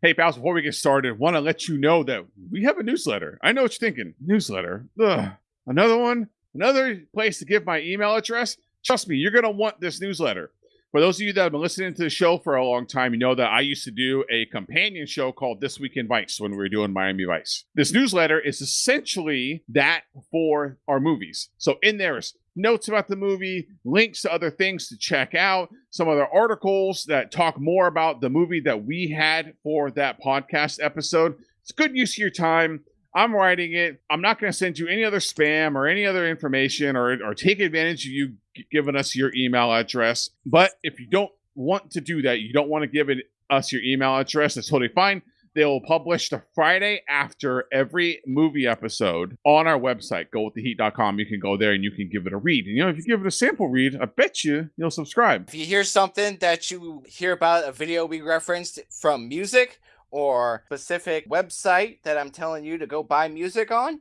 Hey, pals, before we get started, want to let you know that we have a newsletter. I know what you're thinking. Newsletter? Ugh. Another one? Another place to give my email address? Trust me, you're going to want this newsletter. For those of you that have been listening to the show for a long time, you know that I used to do a companion show called This Week in Vice when we were doing Miami Vice. This newsletter is essentially that for our movies. So in there is notes about the movie, links to other things to check out, some other articles that talk more about the movie that we had for that podcast episode. It's good use of your time. I'm writing it. I'm not going to send you any other spam or any other information or, or take advantage of you giving us your email address. But if you don't want to do that, you don't want to give it, us your email address, that's totally fine. They will publish the Friday after every movie episode on our website, gowiththeheat.com. You can go there and you can give it a read. And you know, if you give it a sample read, I bet you you'll subscribe. If you hear something that you hear about a video we referenced from music or specific website that I'm telling you to go buy music on,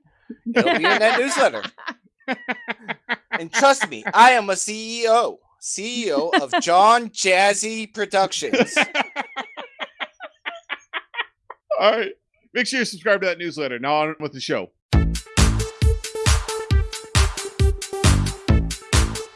it'll be in that newsletter. and trust me, I am a CEO, CEO of John Jazzy Productions. All right. Make sure you subscribe to that newsletter. Now on with the show.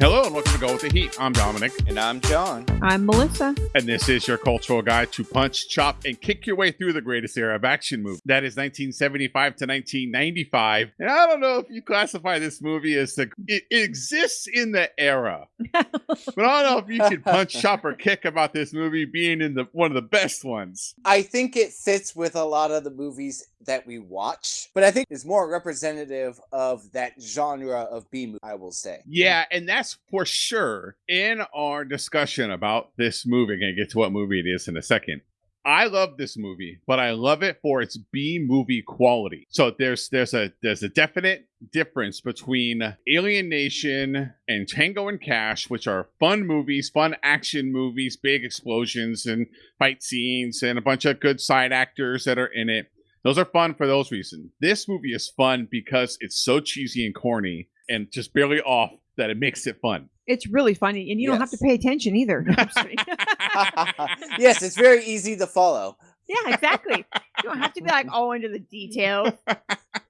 Hello and welcome to Go with the Heat. I'm Dominic. And I'm John. I'm Melissa. And this is your cultural guide to punch, chop, and kick your way through the greatest era of action movie. That is 1975 to 1995. And I don't know if you classify this movie as the it, it exists in the era. but I don't know if you can punch, chop, or kick about this movie being in the one of the best ones. I think it fits with a lot of the movies that we watch, but I think it's more representative of that genre of B movie, I will say. Yeah, and that's for sure in our discussion about this movie. To get to what movie it is in a second. I love this movie, but I love it for its B movie quality. So there's there's a there's a definite difference between Alien Nation and Tango and Cash, which are fun movies, fun action movies, big explosions and fight scenes, and a bunch of good side actors that are in it. Those are fun for those reasons. This movie is fun because it's so cheesy and corny and just barely off that it makes it fun. It's really funny, and you don't have to pay attention either. No, I'm just kidding. yes, it's very easy to follow. yeah, exactly. You don't have to be like all into the details.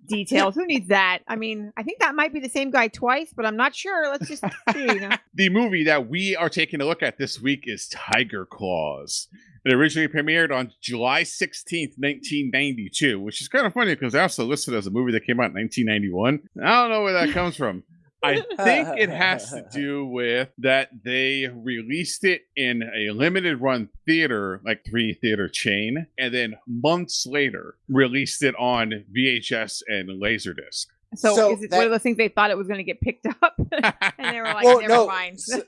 Details. Who needs that? I mean, I think that might be the same guy twice, but I'm not sure. Let's just see. You know? The movie that we are taking a look at this week is Tiger Claws. It originally premiered on July 16th, 1992, which is kind of funny because they also listed as a movie that came out in 1991. I don't know where that comes from. I think it has to do with that they released it in a limited run theater, like three theater chain, and then months later released it on VHS and Laserdisc. So, So is it that- one of those things they thought it was going to get picked up, and they were like, Well, "Never no, mind." so-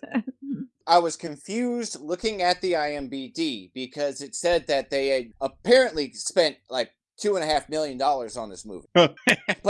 I was confused looking at the IMBD because it said that they had apparently spent like two and a half million dollars on this movie, but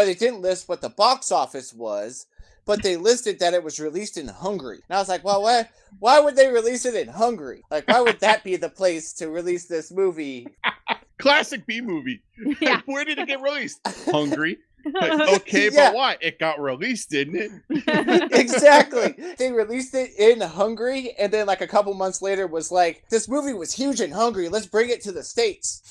it didn't list what the box office was. But they listed that it was released in Hungary, and I was like, "Well, why? Why would they release it in Hungary? Like, why would that be the place to release this movie?" Classic B movie. yeah. Where did it get released? Hungary. Like, okay, Yeah. but why? It got released, didn't it? exactly. They released it in Hungary, and then like a couple months later was like, "This movie was huge in Hungary. Let's bring it to the states."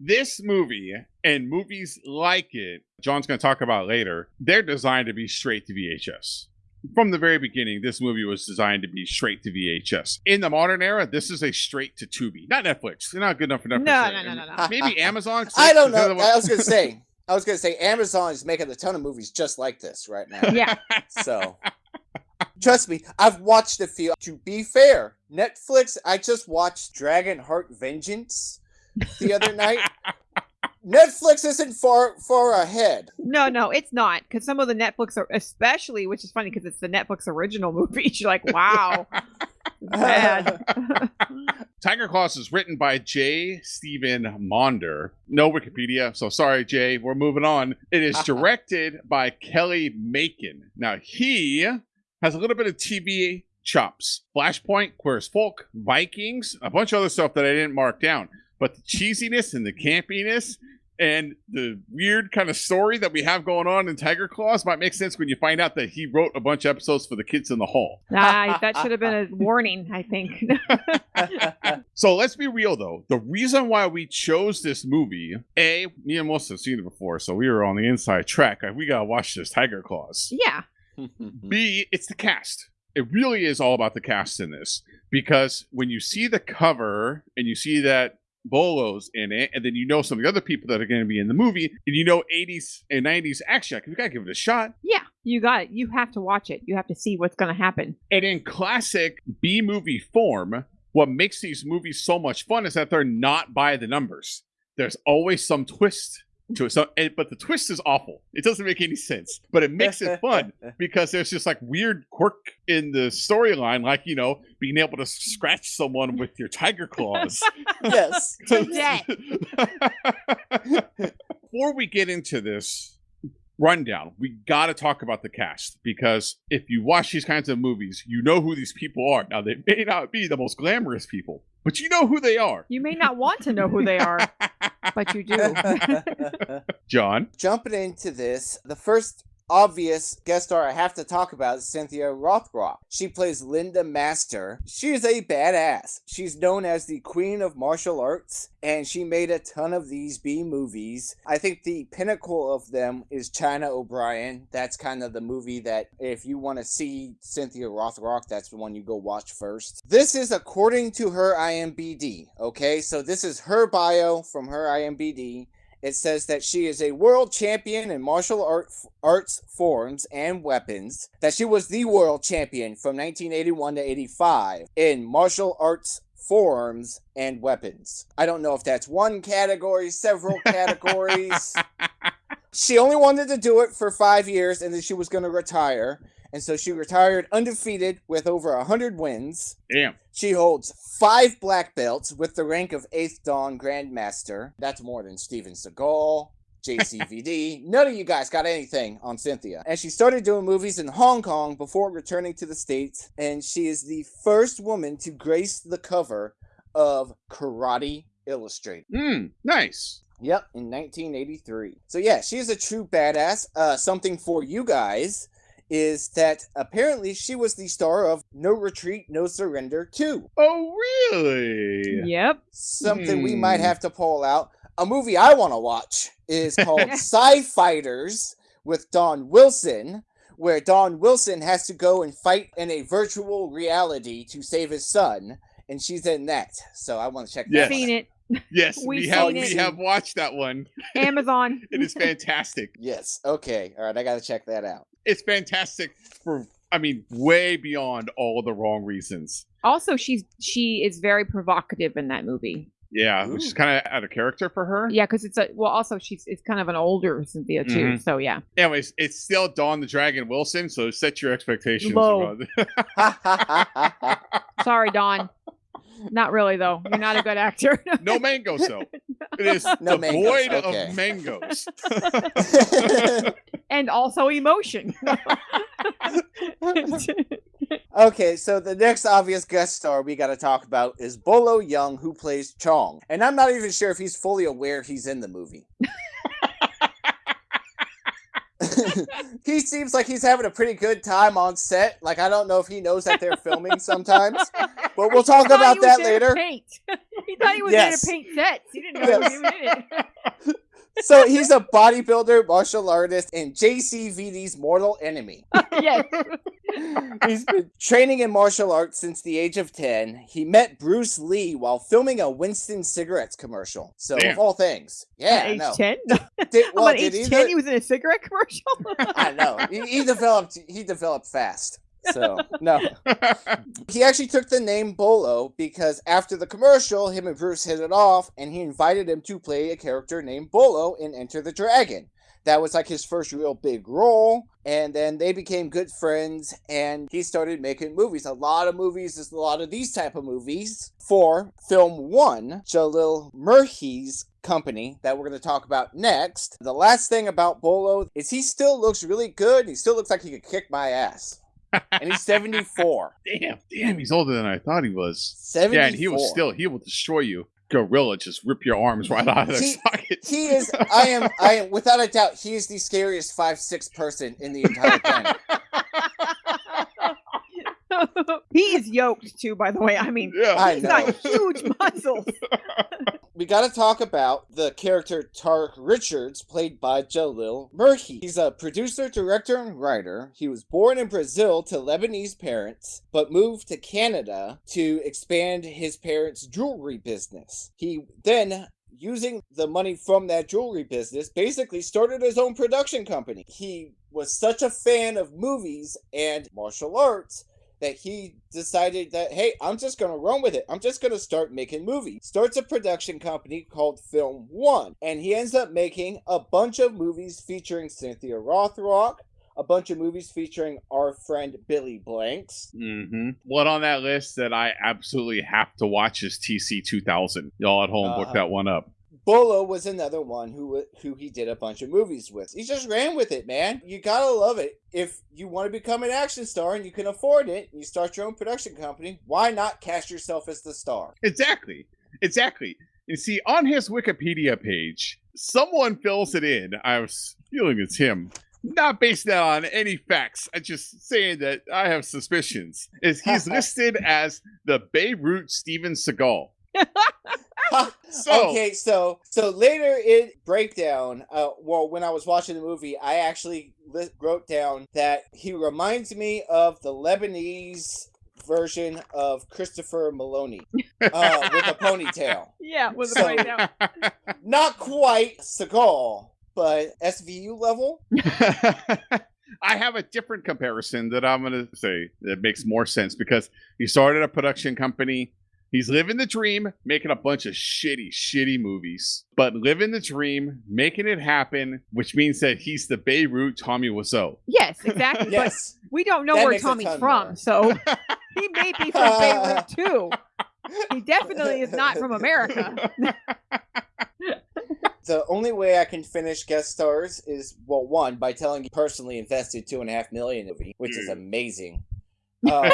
This movie and movies like it, John's going to talk about later, they're designed to be straight to VHS. From the very beginning, this movie was designed to be straight to VHS. In the modern era, this is a straight to Tubi, not Netflix. They're not good enough for Netflix. No, no, no, no, no. Maybe Amazon. I don't know. I was gonna say. I was gonna say Amazon is making a ton of movies just like this right now. yeah. So trust me, I've watched a few. To be fair, Netflix. I just watched Dragon Heart Vengeance the other night. Netflix isn't far far ahead. No, no, it's not because some of the Netflix are, especially, which is funny because it's the Netflix original movies. You're like, wow, bad. Tiger Claws is written by J. Stephen Maunder. No Wikipedia, so sorry, Jay. We're moving on. It is directed by Kelly Makin. Now, he has a little bit of TV chops. Flashpoint, Queer as Folk, Vikings, a bunch of other stuff that I didn't mark down. But the cheesiness and the campiness And the weird kind of story that we have going on in Tiger Claws might make sense when you find out that he wrote a bunch of episodes for the kids in the hall. Nah, that should have been a warning, I think. So let's be real though. The reason why we chose this movie, A, me and Melissa have seen it before, so we were on the inside track. We gotta watch this Tiger Claws. yeah. B, it's the cast. It really is all about the cast in this. Because when you see the cover and you see that Bolo's in it, and then you know some of the other people that are going to be in the movie, and you know 80s and 90s action, like, we gotta give it a shot. Yeah. You got it. You have to watch it. You have to see what's going to happen. And in classic B movie form, what makes these movies so much fun is that they're not by the numbers. There's always some twist to it. So, and, but the twist is awful. It doesn't make any sense, but it makes it fun because there's just like weird quirk in the storyline, like you know, being able to scratch someone with your tiger claws. yes. To death. Before we get into this rundown, we got to talk about the cast because if you watch these kinds of movies, you know who these people are. Now, they may not be the most glamorous people, but you know who they are. You may not want to know who they are, but you do. John. Jumping into this, the first obvious guest star I have to talk about is Cynthia Rothrock. She plays Linda Master. She is a badass. She's known as the queen of martial arts, and she made a ton of these B movies. I think the pinnacle of them is China O'Brien. That's kind of the movie that, if you want to see Cynthia Rothrock, that's the one you go watch first. This is according to her IMBD, okay? So this is her bio from her IMBD. It says that she is a world champion in martial art, arts forms and weapons, that she was the world champion from 1981 to 85 in martial arts forms and weapons. I don't know if that's one category, several categories. she only wanted to do it for five years and then she was going to retire. And so she retired undefeated with over 100 wins. Damn. She holds five black belts with the rank of 8th Dan Grandmaster. That's more than Steven Seagal, JCVD. None of you guys got anything on Cynthia. And she started doing movies in Hong Kong before returning to the States. And she is the first woman to grace the cover of Karate Illustrated. Hmm. Nice. Yep, in 1983. So yeah, she is a true badass. Uh, something for you guys is that apparently she was the star of No Retreat, No Surrender 2. Oh, really? Yep. Something we might Hmm. have to pull out. A movie I want to watch is called Sci Fighters with Don Wilson, where Don Wilson has to go and fight in a virtual reality to save his son. And she's in that. So I want to check that Yes. one Seen it. Yes, We've we have seen we have watched that one. Amazon. It is fantastic. Yes. Okay. All right. I got to check that out. It's fantastic for I mean, way beyond all the wrong reasons. Also, she's she is very provocative in that movie. Yeah, which is kind of out of character for her. Yeah, because it's a well. Also, she's it's kind of an older Cynthia too. Mhm. So yeah. Anyways, it's still Don the Dragon Wilson, so set your expectations. Low. Sorry, Don. Not really though. You're not a good actor. no mangoes though. It is No devoid mangoes, okay. of mangoes. and also emotion. okay, so the next obvious guest star we got to talk about is Bolo Yeung, who plays Chong. And I'm not even sure if he's fully aware he's in the movie. he seems like he's having a pretty good time on set. Like, I don't know if he knows that they're filming sometimes, but we'll talk about that later. Paint. he thought he was Yes. there to paint sets. He didn't know he was in it. So he's a bodybuilder, martial artist, and JCVD's mortal enemy. yes. He's been training in martial arts since the age of 10. He met Bruce Lee while filming a Winston cigarettes commercial. So, Damn. of all things. Yeah, I age know. ten. Did, Well, well, at did age he, ten, he was in a cigarette commercial. I know. He, he developed he developed fast. So, no. He actually took the name Bolo because after the commercial, him and Bruce hit it off and he invited him to play a character named Bolo in Enter the Dragon. That was like his first real big role, and then they became good friends, and he started making movies. A lot of movies, there's a lot of these type of movies. For Film One, Jalal Merhi's company that we're going to talk about next. The last thing about Bolo is he still looks really good. He still looks like he could kick my ass. And he's 74. damn, damn, he's older than I thought he was. 74. Yeah, and he will still he will destroy you. gorilla just rip your arms right out of their He- socket. He is. I am. I am. Without a doubt, he is the scariest five six person in the entire planet. he is yoked too, by the way. I mean, yeah. I he's know. got huge muscles. We got to talk about the character Tarek Richards, played by Jalal Merhi. He's a producer, director, and writer. He was born in Brazil to Lebanese parents, but moved to Canada to expand his parents' jewelry business. He then using the money from that jewelry business, basically started his own production company. He was such a fan of movies and martial arts that he decided that, hey, I'm just going to run with it. I'm just going to start making movies. Starts a production company called Film One, and he ends up making a bunch of movies featuring Cynthia Rothrock, a bunch of movies featuring our friend Billy Blanks. Mm-hmm. One on that list that I absolutely have to watch is TC 2000. Y'all at home, look Uh-huh. that one up. Bolo was another one who who he did a bunch of movies with. He just ran with it, man. You gotta love it. If you want to become an action star and you can afford it, and you start your own production company, why not cast yourself as the star? Exactly. Exactly. You see, on his Wikipedia page, someone fills it in. I was feeling it's him. Not based that on any facts. I'm just saying that I have suspicions. Is he's listed as the Beirut Steven Seagal. Ha! So okay, so so later in breakdown, uh, well, when I was watching the movie, I actually li- wrote down that he reminds me of the Lebanese version of Christopher Meloni uh, with a ponytail. Yeah, with So- a right now. Not quite Seagal, but SVU level. I have a different comparison that I'm going to say that makes more sense because he started a production company. He's living the dream, making a bunch of shitty, shitty movies, but living the dream, making it happen, which means that he's the Beirut Tommy Wiseau. Yes, exactly. Yes. But we don't know That where Tommy's from, more. so he may be from Beirut too. He definitely is not from America. The only way I can finish guest stars is well, one by telling you personally invested two and a half million in the movie, which is amazing. Um,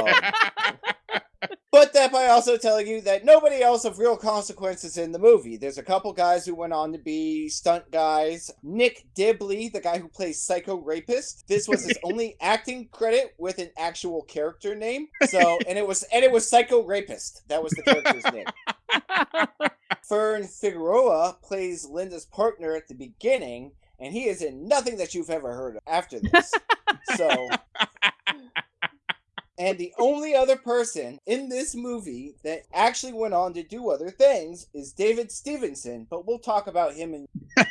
but that by also telling you that nobody else of real consequences in the movie. There's a couple guys who went on to be stunt guys. Nick Dibley, the guy who plays Psycho Rapist, this was his only acting credit with an actual character name. So, and it was and it was Psycho Rapist. That was the character's name. Fern Figueroa plays Linda's partner at the beginning, and he is in nothing that you've ever heard of after this. so, and the only other person in this movie that actually went on to do other things is David Stevenson, but we'll talk about him in.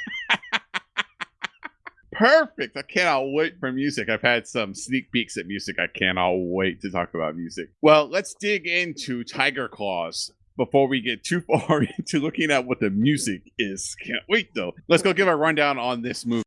Perfect. I cannot wait for music. I've had some sneak peeks at music. I cannot wait to talk about music. Well, let's dig into Tiger Claws before we get too far into looking at what the music is. Can't wait though. Let's go give a rundown on this movie.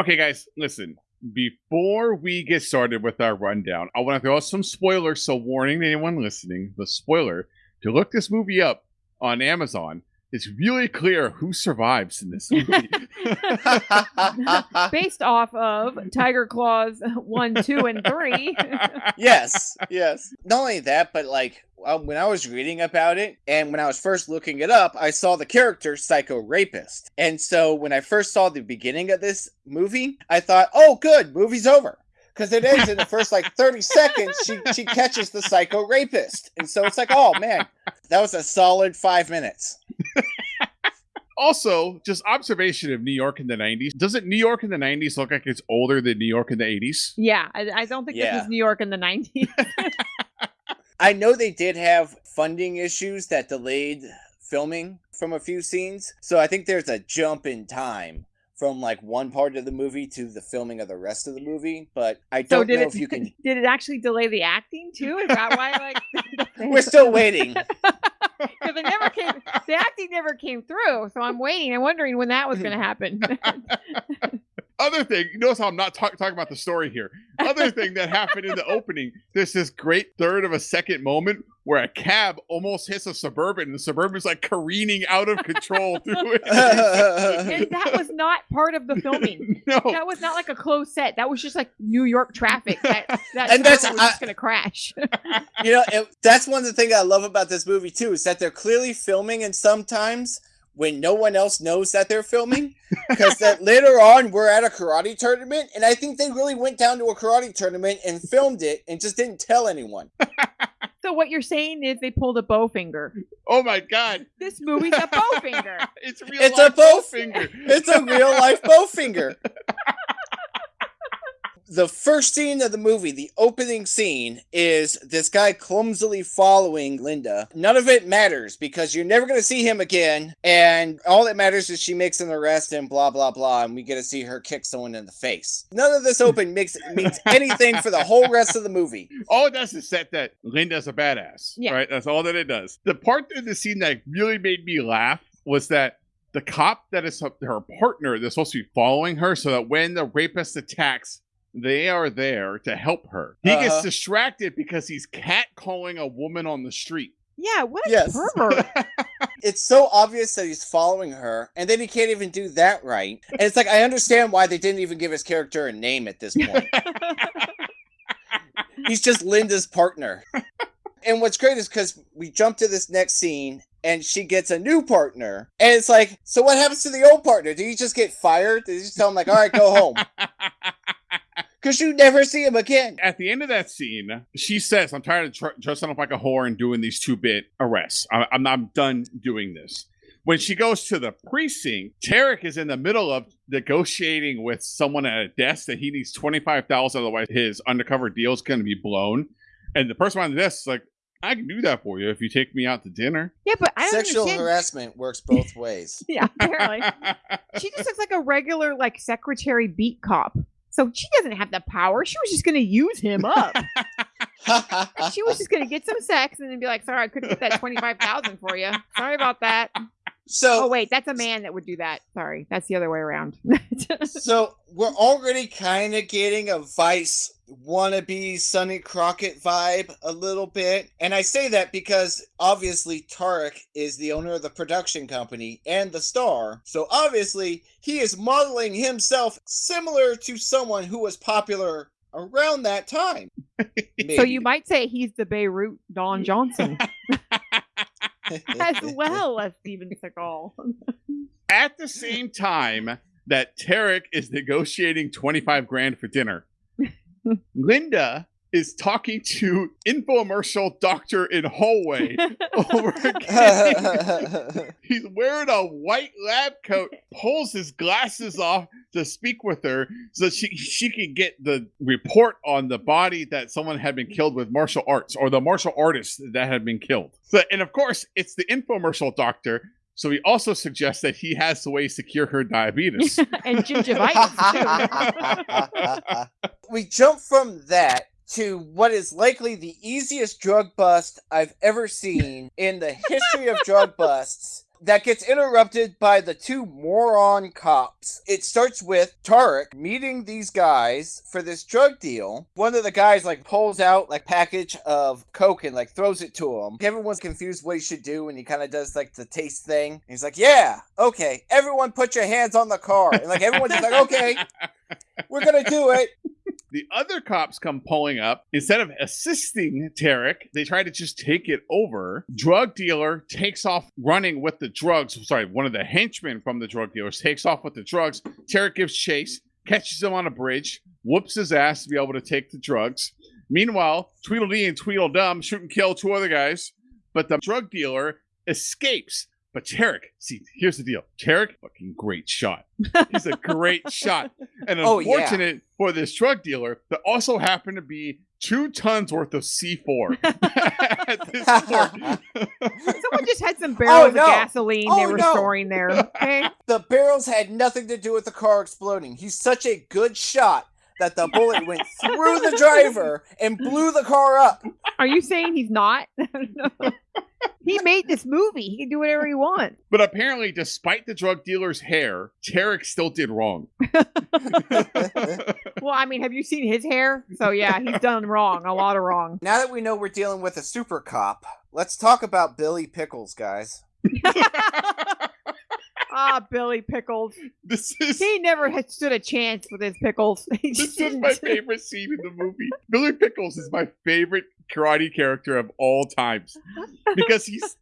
Okay, guys, listen. Before we get started with our rundown, I want to throw out some spoilers. So, warning to anyone listening the spoiler to look this movie up on Amazon. It's really clear who survives in this movie. Based off of Tiger Claws 1, 2, and 3. yes, yes. Not only that, but like um, when I was reading about it and when I was first looking it up, I saw the character Psycho Rapist. And so when I first saw the beginning of this movie, I thought, oh, good, movie's over. Because it ends in the first like 30 seconds, she, she catches the psycho rapist. And so it's like, oh man, that was a solid five minutes. also, just observation of New York in the 90s. Doesn't New York in the 90s look like it's older than New York in the 80s? Yeah, I, I don't think this Yeah. was New York in the 90s. I know they did have funding issues that delayed filming from a few scenes. So I think there's a jump in time from like one part of the movie to the filming of the rest of the movie. But I So don't did know it, if you can. did it actually delay the acting too? Is that why like We're still waiting. Because it never came the acting never came through. So I'm waiting. I'm wondering when that was gonna happen. other thing, you notice how I'm not talk- talking about the story here. Other thing that happened in the opening, there's this great third of a second moment where a cab almost hits a suburban, and the suburban's like careening out of control through it. And that was not part of the filming. no, That was not like a closed set. That was just like New York traffic. That that And that's- Suburban was just gonna crash. you know, it, that's one of the things I love about this movie too is that they're clearly filming, and sometimes when no one else knows that they're filming, because that later on we're at a karate tournament, and I think they really went down to a karate tournament and filmed it and just didn't tell anyone. so what you're saying is they pulled a Bowfinger. oh my god, This movie's a Bowfinger. it's real. It's life a Bowfinger. It's a real life Bowfinger. The first scene of the movie, the opening scene, is this guy clumsily following Linda. None of it matters because you're never going to see him again. And all that matters is she makes an arrest and blah, blah, blah. And we get to see her kick someone in the face. None of this open makes means anything for the whole rest of the movie. all it does is set that Linda's a badass. Yeah. Right? That's all that it does. The part of the scene that really made me laugh was that the cop that is her partner that's supposed to be following her so that when the rapist attacks, they are there to help her. He gets Uh-huh. distracted because he's catcalling a woman on the street. Yeah, what a Yes. pervert. It's so obvious that he's following her, and then he can't even do that right. And it's like, I understand why they didn't even give his character a name at this point. He's just Linda's partner. And what's great is because we jump to this next scene and she gets a new partner. And it's like, so what happens to the old partner? Did he just get fired? Did he just tell him, like, all right, go home? Because you never see him again. At the end of that scene, she says, I'm tired of tr- dressing up like a whore and doing these two bit arrests. I- I'm, I'm done doing this. When she goes to the precinct, Tarek is in the middle of negotiating with someone at a desk that he needs 25000 otherwise his undercover deal is going to be blown. And the person behind the desk is like, I can do that for you if you take me out to dinner. yeah, but I don't Sexual understand. harassment works both ways. Yeah, apparently. she just looks like a regular like secretary beat cop. So she doesn't have the power. She was just gonna use him up. she was just gonna get some sex and then be like, "Sorry, I couldn't get that twenty five thousand for you. Sorry about that." Oh so, wait, that's a man that would do that. Sorry, that's the other way around. so we're already kind of getting a Vice wannabe Sonny Crockett vibe a little bit. And I say that because obviously Tarek is the owner of the production company and the star. So obviously he is modeling himself similar to someone who was popular around that time. so you might say he's the Beirut Don Johnson as well as Steven Seagal. At the same time that Tarek is negotiating 25 grand for dinner, Linda is talking to infomercial doctor in hallway over again. He's wearing a white lab coat, pulls his glasses off to speak with her so she she can get the report on the body that someone had been killed with martial arts or the martial artist that had been killed. So, and of course, it's the infomercial doctor. So he also suggests that he has the ways to cure her diabetes. and gingivitis too. we jump from that to what is likely the easiest drug bust I've ever seen in the history of drug busts. That gets interrupted by the two moron cops. It starts with Tarek meeting these guys for this drug deal. One of the guys like pulls out like package of coke and like throws it to him. Everyone's confused what he should do, and he kind of does like the taste thing. And he's like, "Yeah, okay, everyone, put your hands on the car." And like everyone's just like, "Okay, we're gonna do it." The other cops come pulling up. Instead of assisting Tarek, they try to just take it over. Drug dealer takes off running with the drugs. Sorry, one of the henchmen from the drug dealers takes off with the drugs. Tarek gives chase, catches him on a bridge, whoops his ass to be able to take the drugs. Meanwhile, Tweedledee and Tweedledum shoot and kill two other guys, but the drug dealer escapes. But Tarek, see, here's the deal. Tarek, fucking great shot. He's a great shot. And Oh, yeah. unfortunate for this drug dealer, that also happened to be two tons worth of C4 at this point. Someone just had some oh, barrels no. of gasoline they Oh, were no. storing there. Okay. The barrels had nothing to do with the car exploding. He's such a good shot that the bullet went through the driver and blew the car up. Are you saying he's not? He made this movie. He can do whatever he wants. But apparently, despite the drug dealer's hair, Tarek still did wrong. Well, I mean, have you seen his hair? So yeah, he's done wrong, a lot of wrong. now that we know we're dealing with a super cop, let's talk about Billy Pickles, guys. Ah, Billy Pickles. this is He never had stood a chance with his pickles. He this just is didn't. my favorite scene in the movie. Billy Pickles is my favorite karate character of all times because he's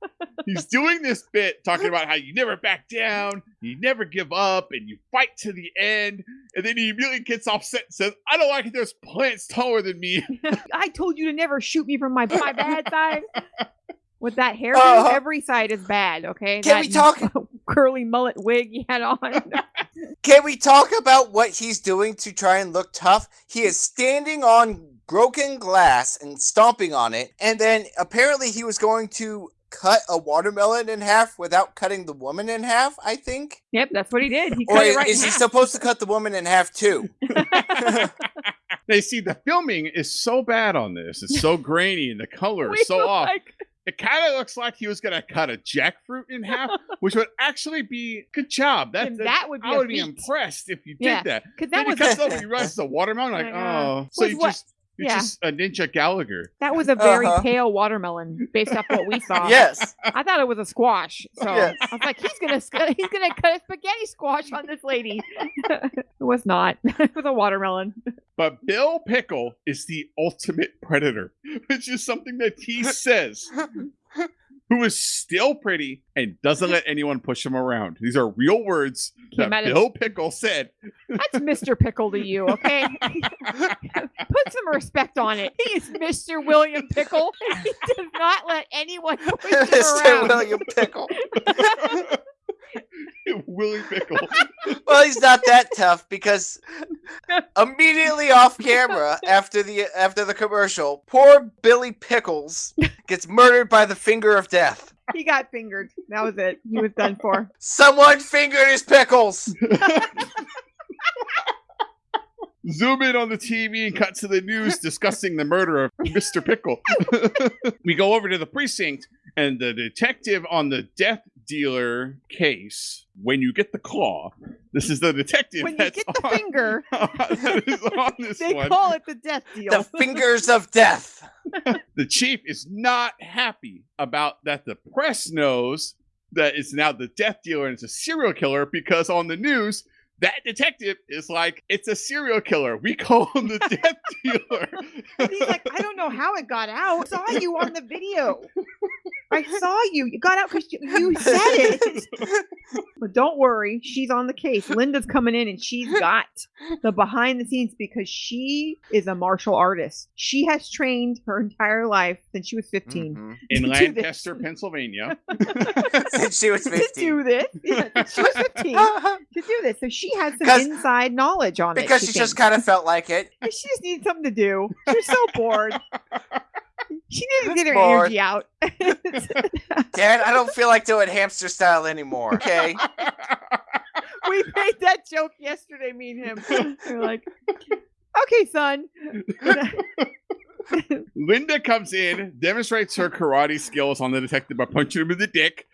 he's doing this bit talking about how you never back down, you never give up, and you fight to the end. And then he immediately gets offset and says, "I don't like it. There's plants taller than me." I told you to never shoot me from my my bad side. With that hairdo, Uh-huh. every side is bad. Okay. Can that we talk- curly mullet wig he had on? Can we talk about what he's doing to try and look tough? He is standing on broken glass and stomping on it, and then apparently he was going to cut a watermelon in half without cutting the woman in half, I think. yep, that's what he did. He Or cut is, it right is he half. supposed to cut the woman in half too? they see the filming is so bad on this. It's so grainy and the color We is so off. like, It kind of looks like he was gonna cut a jackfruit in half, which would actually be good job. That, that- that would be I a would be impressed if you did Yeah, that. Because Then that he was cuts a, over, he runs the watermelon, like, Oh oh, so Was you what- just you're yeah. just a ninja Gallagher. that was a very Uh-huh. pale watermelon based off what we saw. yes. I thought it was a squash. So Yes. I was like, he's gonna he's gonna cut a spaghetti squash on this lady. it was not. it was a watermelon. But Bill Pickle is the ultimate predator, which is something that he says. Who is still pretty and doesn't let anyone push him around. These are real words Came that out of Bill Pickle said. That's Mr. Pickle to you, okay? Put some respect on it. He is Mr. William Pickle. He does not let anyone push him Mr. around. William Pickle. Willie Pickle. Well, he's not that tough because immediately off camera after the after the commercial, poor Billy Pickles gets murdered by the finger of death. He got fingered. That was it. He was done for. Someone fingered his pickles. Zoom in on the TV and cut to the news discussing the murder of Mr. Pickle. we go over to the precinct, and the detective on the death dealer case, when you get the claw, this is the detective When you that's get the on, finger, on this they one. call it the death deal. The fingers of death. the chief is not happy about that the press knows that it's now the death dealer and it's a serial killer because on the news that detective is like it's a serial killer we call him the death dealer And he's like, I don't know how it got out. I saw you on the video. I saw you. You got out because you, you said it. But don't worry, she's on the case. Linda's coming in and she's got the behind the scenes because she is a martial artist. She has trained her entire life since she was 15 Mhm. in lancaster pennsylvania Since she was 15. to 15. do this. Yeah, she was 15 to do this. So she has some inside knowledge on it. because she just kind of felt like it. She just needed something to do. She's so bored. She needed to get her Bored. energy out. Dad, I don't feel like doing hamster style anymore. Okay. we made that joke yesterday, me and him. We We're like, okay, son. linda comes in demonstrates her karate skills on the detective by punching him in the dick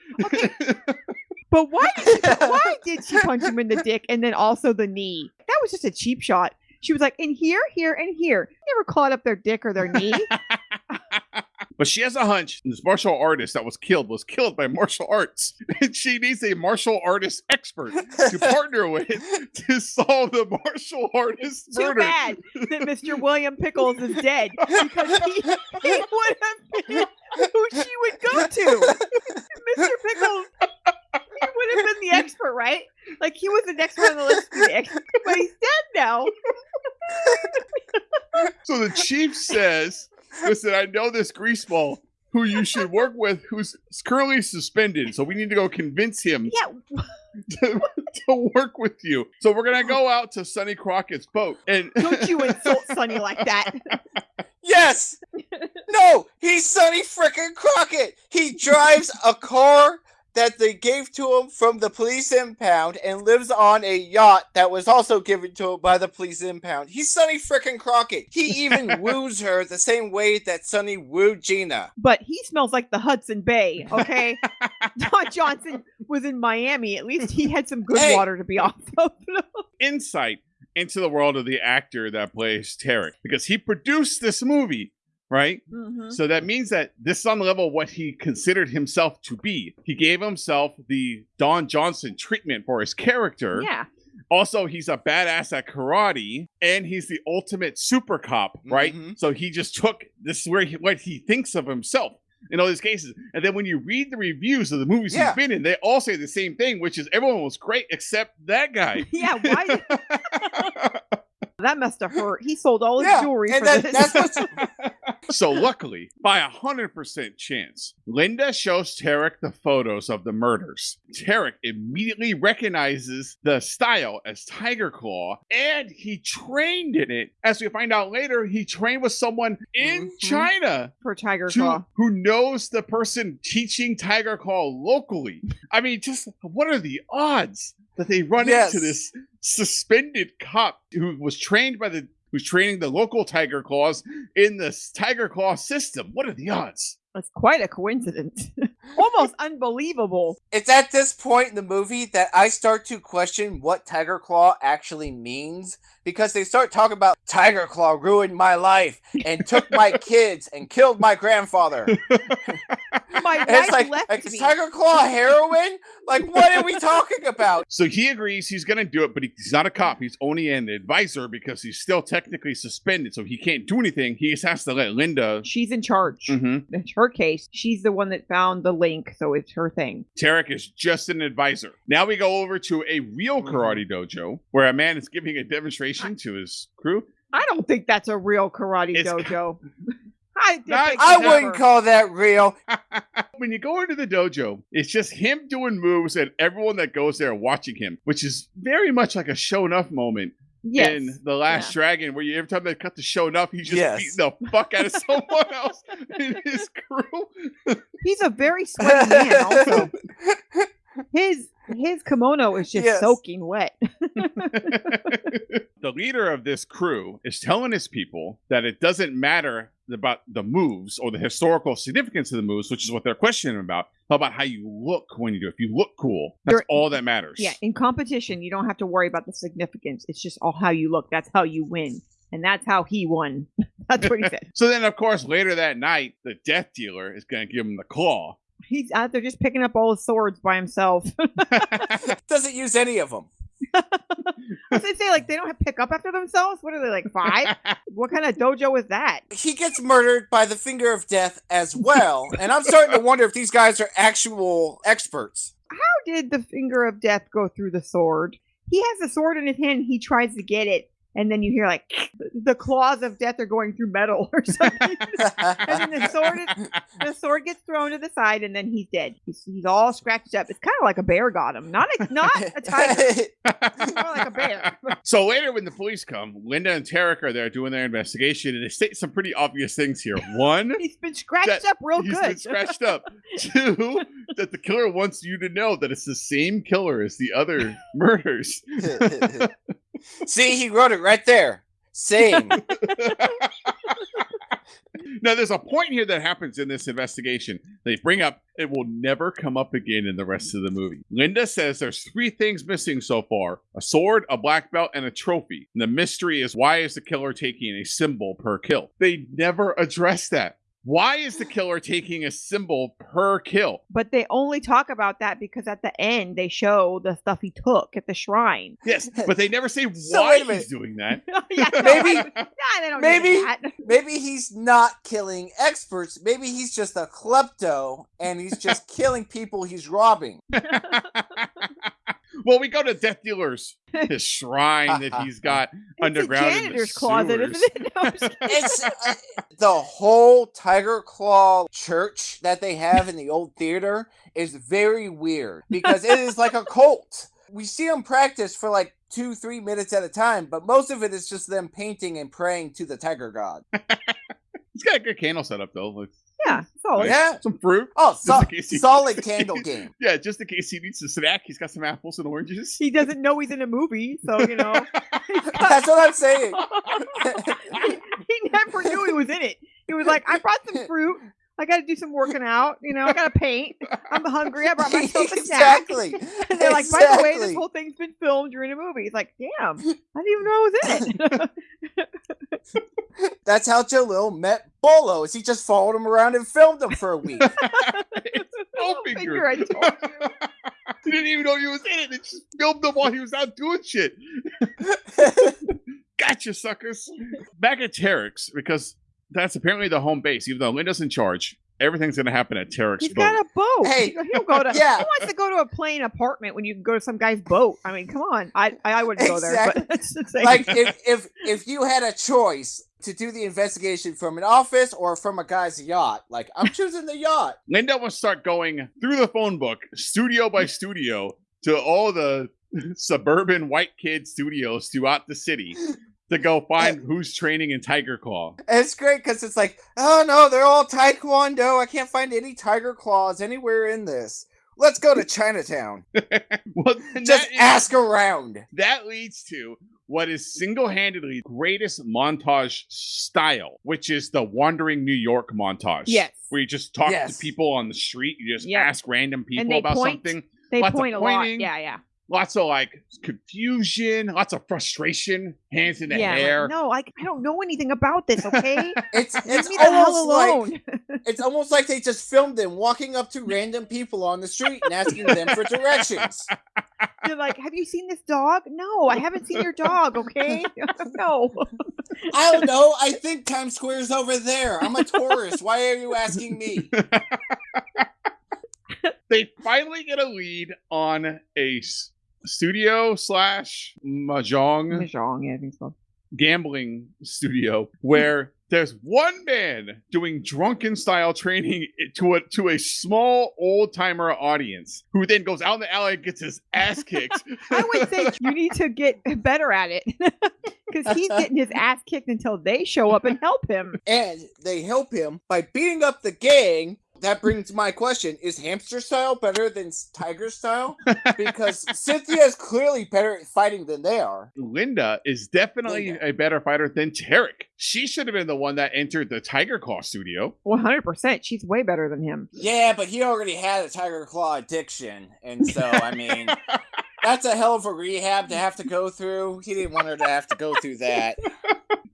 But why did, she, why did she punch him in the dick and then also the knee? That was just a cheap shot. She was like, in here, here, and here. Never clawed up their dick or their knee. but she has a hunch this martial artist that was killed was killed by martial arts and she needs a martial artist expert to partner with to solve the martial artist Too murder bad that Mr. William Pickles is dead because he, he would have been who she would go to. Mr. Pickles, he would have been the expert, right? Like he was the next one on the list to be the expert, but he's dead now. So the chief says, "Listen, I know this greaseball who you should work with, who's currently suspended. So we need to go convince him Yeah, to, to work with you. So we're gonna go out to Sonny Crockett's boat, and don't you insult Sonny like that. Yes. No, he's Sonny frickin' Crockett. He drives a car that they gave to him from the police impound and lives on a yacht that was also given to him by the police impound. He's Sonny frickin' Crockett. He even woos her the same way that Sonny wooed Gina. But he smells like the Hudson Bay, okay? Don Johnson was in Miami. At least he had some good Hey. water to be off of. Insight into the world of the actor that plays Tarek because he produced this movie, right? Mhm. So that means that this is on the level of what he considered himself to be. He gave himself the Don Johnson treatment for his character. Yeah. Also, he's a badass at karate, and he's the ultimate super cop, right? Mhm. So he just took this where he, what he thinks of himself in all these cases. And then when you read the reviews of the movies Yeah. he's been in, they all say the same thing, which is everyone was great except that guy. Yeah, why that must have hurt. He sold all his Yeah, jewelry and for that- this. that's what's so luckily, by a hundred percent chance, Linda shows Tarek the photos of the murders. Tarek immediately recognizes the style as Tiger Claw, and he trained in it. As we find out later, he trained with someone in Mhm. China for Tiger to- Claw. who knows the person teaching Tiger Claw locally. I mean, just what are the odds that they run Yes. into this suspended cop who was trained by the who's training the local Tiger Claws in this Tiger Claw system? What are the odds? That's quite a coincidence. Almost unbelievable. It's at this point in the movie that I start to question what Tiger Claw actually means because they start talking about Tiger Claw ruined my life and took my kids and killed my grandfather. My And it's wife like, left like me. Tiger Claw heroin? Like, what are we talking about? So he agrees he's going to do it, but he's not a cop. He's only an advisor because he's still technically suspended, so he can't do anything. He just has to let Linda. She's in charge. Mhm. It's her case. She's the one that found the link, so it's her thing. Tarek is just an advisor. Now we go over to a real Mhm. karate dojo where a man is giving a demonstration to his crew. I don't think that's a real karate It's- dojo. I, Not- I wouldn't call that real. when you go into the dojo, it's just him doing moves and everyone that goes there watching him, which is very much like a Sho'nuff moment Yes. in The Last Dragon, where you every time they cut the Sho'nuff, he's just Yes. beating the fuck out of someone else in his crew. He's a very sweaty man. Also, his his kimono is just Yes. soaking wet. the leader of this crew is telling his people that it doesn't matter about the moves or the historical significance of the moves, which is what they're questioning about. How about how you look when you do? it? If you look cool, that's You're- all that matters. Yeah, in competition, you don't have to worry about the significance. It's just all how you look. That's how you win, and that's how he won. that's what he said. So then, of course, later that night, the death dealer is going to give him the claw. He's out there just picking up all his swords by himself. Doesn't use any of them. They say? Like they don't have pick up after themselves? What are they like five? what kind of dojo is that? He gets murdered by the finger of death as well. And I'm starting to wonder if these guys are actual experts. How did the finger of death go through the sword? He has the sword in his hand. He tries to get it, and then you hear like the claws of death are going through metal or something. then the sword the sword gets thrown to the side, and then he's dead. He's, he's all scratched up. It's kind of like a bear got him, not a not a tiger, It's more like a bear. so later, when the police come, Linda and Tarek are there doing their investigation, and they state some pretty obvious things here. One, He's been scratched up real he's good. been scratched up. Two, that the killer wants you to know that it's the same killer as the other murders. See, he wrote it right there. Same. now, there's a point here that happens in this investigation. They bring up it will never come up again in the rest of the movie. Linda says there's three things missing so far: a sword, a black belt, and a trophy. And the mystery is why is the killer taking a symbol per kill? They never address that. Why is the killer taking a symbol per kill? but they only talk about that because at the end they show the stuff he took at the shrine. Yes, but they never say So why wait a minute. he's doing that. yeah, no, Maybe- I- nah, they don't maybe- that. Maybe he's not killing experts. Maybe he's just a klepto and he's just killing people he's robbing. Well, we go to Death Dealer's his shrine that he's got underground It's a in the janitor's closet, isn't it? No, I'm just kidding. It's uh, the whole Tiger Claw church that they have in the old theater is very weird because it is like a cult. We see them practice for like two, three minutes at a time, but most of it is just them painting and praying to the tiger god. It's got a good candle setup though. Like, Yeah, solid. Yeah. Some fruit. Oh, so- in he- solid candle game. Yeah, just in case he needs a snack, he's got some apples and oranges. He doesn't know he's in a movie, so you know. That's what I'm saying. he, he never knew he was in it. He was like, I brought some fruit. I got to do some working out. You know, I got to paint. I'm hungry. I brought myself a snack. exactly. And they're like, by the way, this whole thing's been filmed during a movie. It's like, damn, I didn't even know I was in it. That's how Jalal met Bolo. Is he just followed him around and filmed him for a week? it's no figure. figure, I told you. he didn't even know he was in it. They just filmed him while he was out doing shit. Gotcha, suckers. Back at Tarek's, because that's apparently the home base. Even though Linda's in charge, everything's going to happen at Tarek's. He's boat. got a boat. Hey, He'll- he'll go to. yeah. Who wants to go to a plain apartment when you can go to some guy's boat? I mean, come on. I I, I wouldn't go there, Exactly. but that's the same. like if if if you had a choice to do the investigation from an office or from a guy's yacht, like I'm choosing the yacht. Linda will start going through the phone book, studio by studio, to all the suburban white kid studios throughout the city to go find who's training in Tiger Claw. It's great because it's like, oh no, they're all taekwondo. I can't find any tiger claws anywhere in this. Let's go to Chinatown. well, Just that, is- ask around. that leads to what is single-handedly greatest montage style, which is the wandering New York montage. Yes. Where you just talk Yes. to people on the street, you just Yep. ask random people they about point. something. they lots of point a lot. Yeah, yeah. Lots of like confusion, lots of frustration, hands in the yeah. like, no, I, I don't know anything about this. Okay, It's leave it's me the hell almost like alone. it's almost like they just filmed them walking up to random people on the street and asking them for directions. They're like, "Have you seen this dog? No, I haven't seen your dog. Okay, no." I don't know. I think Times Square's over there. I'm a tourist. Why are you asking me? they finally get a lead on a s- studio slash mahjong Mahjong, yeah, I think so. gambling studio where there's one man doing drunken style training to a to a small old timer audience who then goes out in the alley and gets his ass kicked. I would say you need to get better at it because he's getting his ass kicked until they show up and help him. And they help him by beating up the gang. That brings my question: Is hamster style better than tiger style? Because Cynthia is clearly better at fighting than they are. Linda is definitely Linda. a better fighter than Tarek. She should have been the one that entered the Tiger Claw studio. One hundred percent, she's way better than him. Yeah, but he already had a tiger claw addiction, and so I mean, that's a hell of a rehab to have to go through. He didn't want her to have to go through that.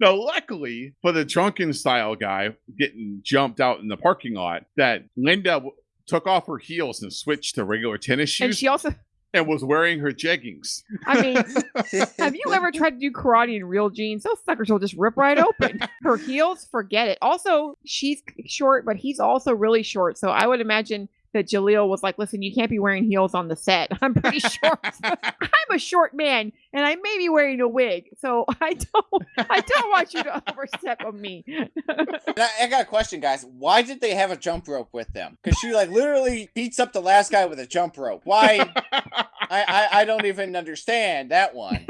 Now, luckily for the drunken style guy getting jumped out in the parking lot, that Linda w- took off her heels and switched to regular tennis shoes And and, she also, and was wearing her jeggings. I mean, have you ever tried to do karate in real jeans? Those suckers will just rip right open. Her heels, forget it. Also, she's short, but he's also really short. So I would imagine that Jalal was like, "Listen, you can't be wearing heels on the set. I'm pretty short. I'm a short man, and I may be wearing a wig, so I don't, I don't want you to overstep on me." I, I got a question, guys. Why did they have a jump rope with them? Because she like literally beats up the last guy with a jump rope. Why? I, I I don't even understand that one.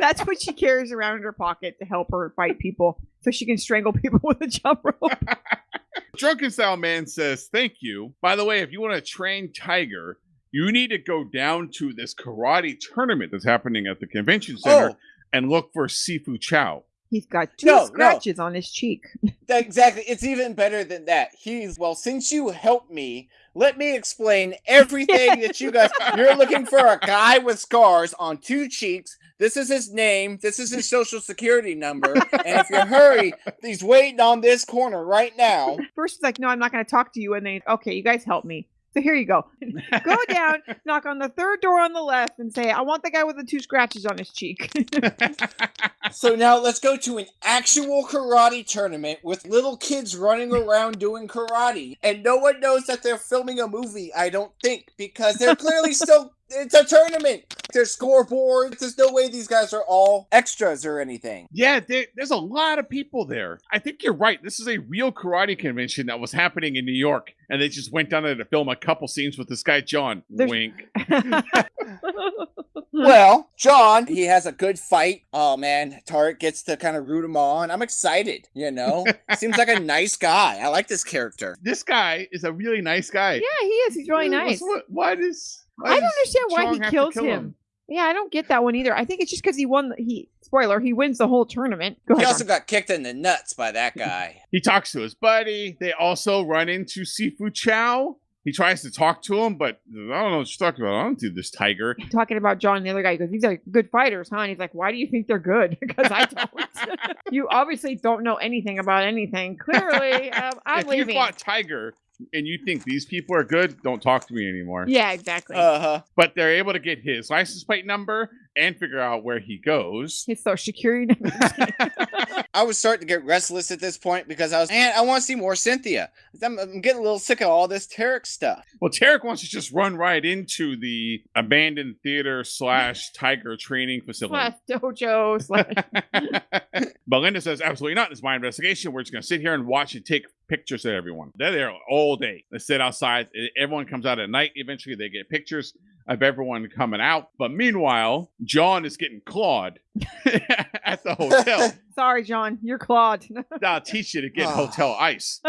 That's what she carries around in her pocket to help her fight people, so she can strangle people with a jump rope. Drunken style man says, Thank you. By the way, if you want to train Tiger, you need to go down to this karate tournament that's happening at the convention center Oh, and look for Sifu Chow. He's got two No, no. scratches on his cheek. that- exactly. It's even better than that. He's well. Since you helped me, let me explain everything that you guys. You're looking for a guy with scars on two cheeks. This is his name. This is his social security number. And if you hurry, he's waiting on this corner right now. First, he's like, "No, I'm not going to talk to you," and then, "Okay, you guys help me." So here you go. Go down, knock on the third door on the left, and say, "I want the guy with the two scratches on his cheek." So now let's go to an actual karate tournament with little kids running around doing karate. And no one knows that they're filming a movie, I don't think, because they're clearly still. It's a tournament. There's scoreboards. There's no way these guys are all extras or anything. Yeah, there, there's a lot of people there. I think you're right. This is a real karate convention that was happening in New York, and they just went down there to film a couple scenes with this guy John. There's- Wink. Well, John, he has a good fight. Oh man, Tarek gets to kind of root him on. I'm excited, you know? Seems like a nice guy. I like this character. This guy is a really nice guy. Yeah, he is. He's really nice. What, why does why I don't understand why Chong he have kills kill him. Yeah, I don't get that one either. I think it's just because he won. The, he spoiler, he wins the whole tournament. Go He ahead. also got kicked in the nuts by that guy. He talks to his buddy. They also run into Sifu Chow. He tries to talk to him, but I don't know what you're talking about. I don't do this tiger. Talking about John and the other guy. He goes, "These are good fighters, huh?" And he's like, "Why do you think they're good? Because I don't. you obviously don't know anything about anything. Clearly, um, I'm if leaving." you fought Tiger and you think these people are good, don't talk to me anymore. yeah, exactly. Uh huh. But they're able to get his license plate number and figure out where he goes. His social security number. I was starting to get restless at this point because I was, man, I want to see more Cynthia. I'm, I'm getting a little sick of all this Tarek stuff. Well, Tarek wants to just run right into the abandoned theater slash tiger training facility. slash dojo slash. Belinda says, absolutely not. It's my investigation. We're just going to sit here and watch and take pictures of everyone. They're there all day. They sit outside. Everyone comes out at night. Eventually, they get pictures of everyone coming out. But meanwhile, John is getting clawed at the hotel. Sorry, John, you're clawed. I'll teach you to get ah. hotel ice.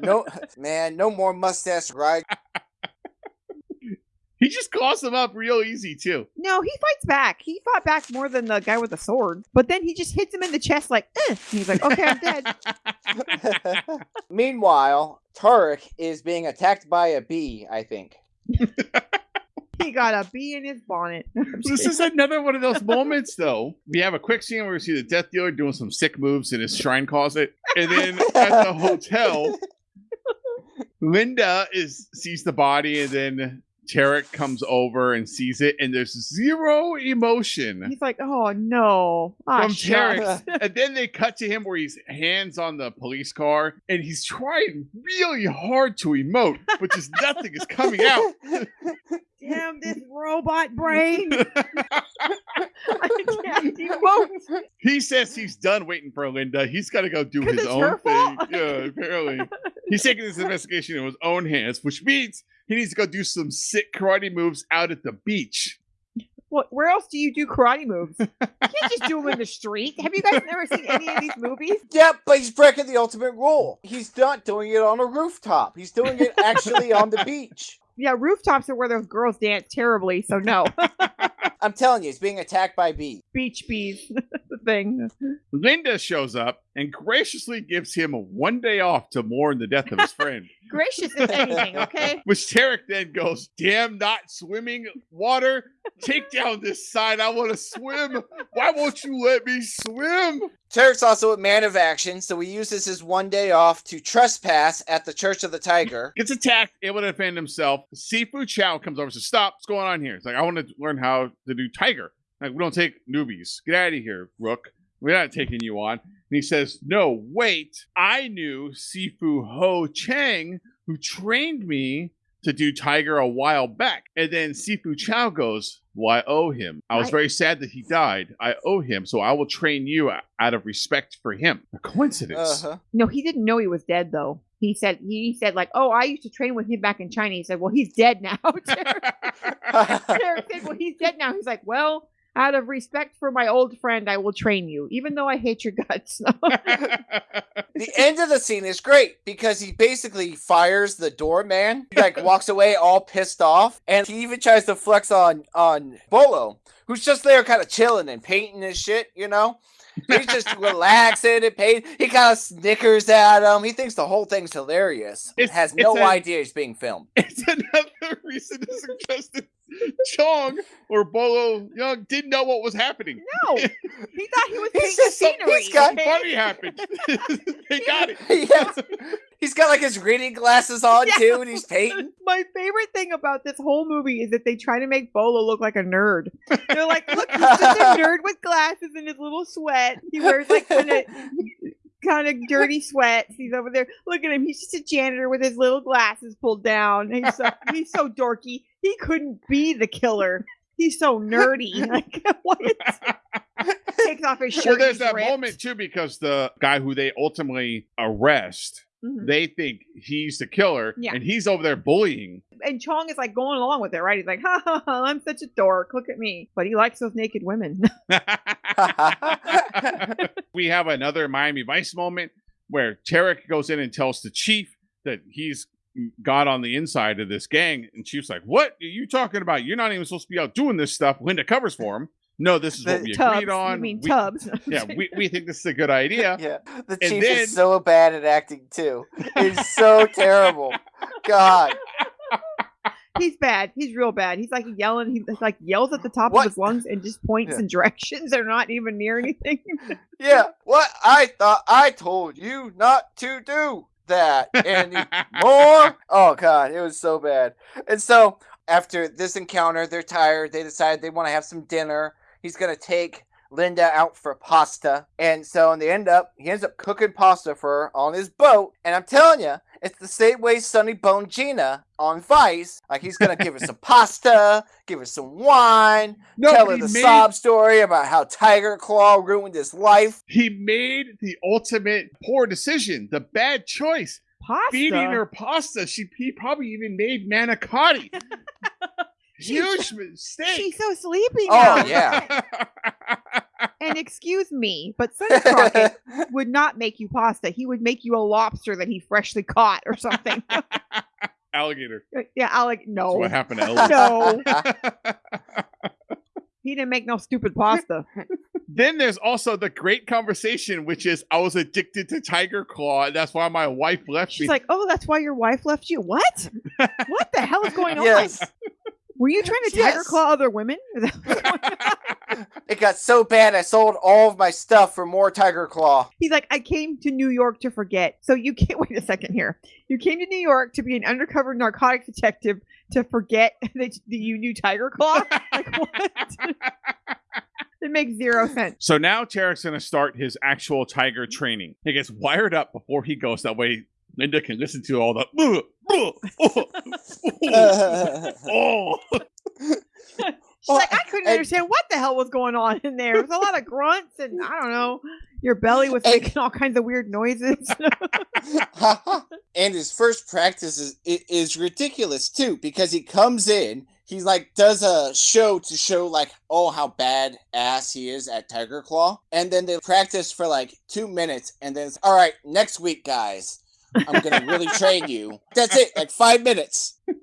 No, man, no more mustache ride. He just claws them up real easy, too. no, he fights back. He fought back more than the guy with the sword. But then he just hits him in the chest like, eh. And he's like, okay, I'm dead. Meanwhile, Tarek is being attacked by a bee, I think. he got a bee in his bonnet. This is another one of those moments, though. We have a quick scene where we see the death dealer doing some sick moves in his shrine closet, and then at the hotel, Linda is sees the body, and then Tarek comes over and sees it, and there's zero emotion He's like, oh no. Ah, from. Tarek. and then they cut to him where he's hands on the police car, and he's trying really hard to emote, but just nothing is coming out. Damn this robot brain. I can't emote. He says he's done waiting for Linda. He's got to go do his own thing. fault? Yeah, apparently. He's taking this investigation in his own hands, which means he needs to go do some sick karate moves out at the beach. What, where else do you do karate moves? You can't just do them in the street. Have you guys never seen any of these movies? Yep, but he's breaking the ultimate rule. He's not doing it on a rooftop. He's doing it actually on the beach. Yeah, rooftops are where those girls dance terribly. So no, I'm telling you, he's being attacked by bees. beach bees, the thing. Linda shows up and graciously gives him one day off to mourn the death of his friend. Gracious if anything, okay? Which Tarek then goes, Damn, not swimming water. Take down this sign. I want to swim. Why won't you let me swim? Tarek's also a man of action, so he uses his one day off to trespass at the Church of the Tiger. gets attacked, able to defend himself. Sifu Chow comes over and says, Stop, what's going on here? It's like, I want to learn how to do Tiger. Like, we don't take newbies. Get out of here, Rook. We're not taking you on. And he says, No, wait. I knew Sifu Ho Chang, who trained me to do Tiger a while back. And then Sifu Chow goes, Well, I owe him. I was very sad that he died. I owe him, so I will train you out of respect for him. A coincidence. Uh-huh. No, he didn't know he was dead though. He said he said like, "Oh, I used to train with him back in China." He said, "Well, he's dead now." Derek Derek said, "Well, he's dead now." He's like, "Well, out of respect for my old friend, I will train you, even though I hate your guts." The end of the scene is great because he basically fires the doorman. Like walks away all pissed off, and he even tries to flex on on Bolo, who's just there kind of chilling and painting his shit, you know. He's just relaxing and paint. He kind of snickers at him. He thinks the whole thing's hilarious. It's- has no a- idea he's being filmed. It's another reason to suggest that Chong or Bolo Yeung didn't know what was happening. no, he thought he was He's painting just so- scenery. he's got- Something funny happened. they got it. yes. He's got like his reading glasses on Yeah. too, and he's painting. My favorite thing about this whole movie is that they try to make Bolo look like a nerd. They're like, look, he's just a nerd with glasses and his little sweat. He wears like kind of kind of dirty sweats. He's over there. Look at him. He's just a janitor with his little glasses pulled down. He's so he's so dorky. He couldn't be the killer. He's so nerdy. Like what? Takes off his shirt. Well, there's that ripped. moment too because the guy who they ultimately arrest Mhm. They think he's the killer, Yeah. and he's over there bullying. And Chong is like going along with it, right? He's like, ha ha ha, I'm such a dork. Look at me. But he likes those naked women. we have another Miami Vice moment where Tarek goes in and tells the chief that he's got on the inside of this gang, and Chief's like, "What are you talking about? You're not even supposed to be out doing this stuff." Linda covers for him. No, this is what we Tubbs. agreed on. You mean We- Tubbs? yeah, we, we think this is a good idea. yeah, the And chief then- is so bad at acting too. He's so terrible. God, He's bad. He's real bad. He's like yelling. He like yells at the top What? of his lungs and just points Yeah. in directions They're not even near anything. yeah. What I thought I told you not to do that anymore. Oh God, it was so bad. And so after this encounter, they're tired. They decide they want to have some dinner. He's gonna take Linda out for pasta, and so in the end up he ends up cooking pasta for her on his boat. And I'm telling you, it's the same way Sonny Bone Gina on Vice. Like he's gonna give her some pasta, give her some wine, no, tell her the made, sob story about how Tiger Claw ruined his life. he made the ultimate poor decision, the bad choice. Pasta. Feeding her pasta. She he probably even made manicotti. Huge mistake. She's so sleepy oh, now. Oh yeah. And excuse me, but Sonny Crockett would not make you pasta. He would make you a lobster that he freshly caught or something. Alligator. Uh, yeah, Alec. That's No, what happened to Elvis. no, he didn't make no stupid pasta. then there's also the great conversation, which is I was addicted to Tiger Claw. and That's why my wife left She's me. She's like, "Oh, that's why your wife left you." What? What the hell is going on? Yes. Were you trying to tiger claw other women? Is that what's going on? It got so bad I sold all of my stuff for more Tiger Claw. He's like, I came to New York to forget. So you can't wait a second here. You came to New York to be an undercover narcotic detective to forget that that you knew Tiger Claw. Like what? it makes zero sense. so now Tarek's going to start his actual tiger mm-hmm. training. He gets wired up before he goes. That way Linda can listen to all the. "Ugh, ugh, oh, oh, oh." She's like, I couldn't and- understand what the hell was going on in there. It was a lot of grunts and I don't know. Your belly was And- making all kinds of weird noises. and his first practice is, is ridiculous too because he comes in he like does a show to show like oh how bad ass he is at tiger claw and then they practice for like two minutes and then it's all right next week guys i'm gonna really train you that's it like five minutes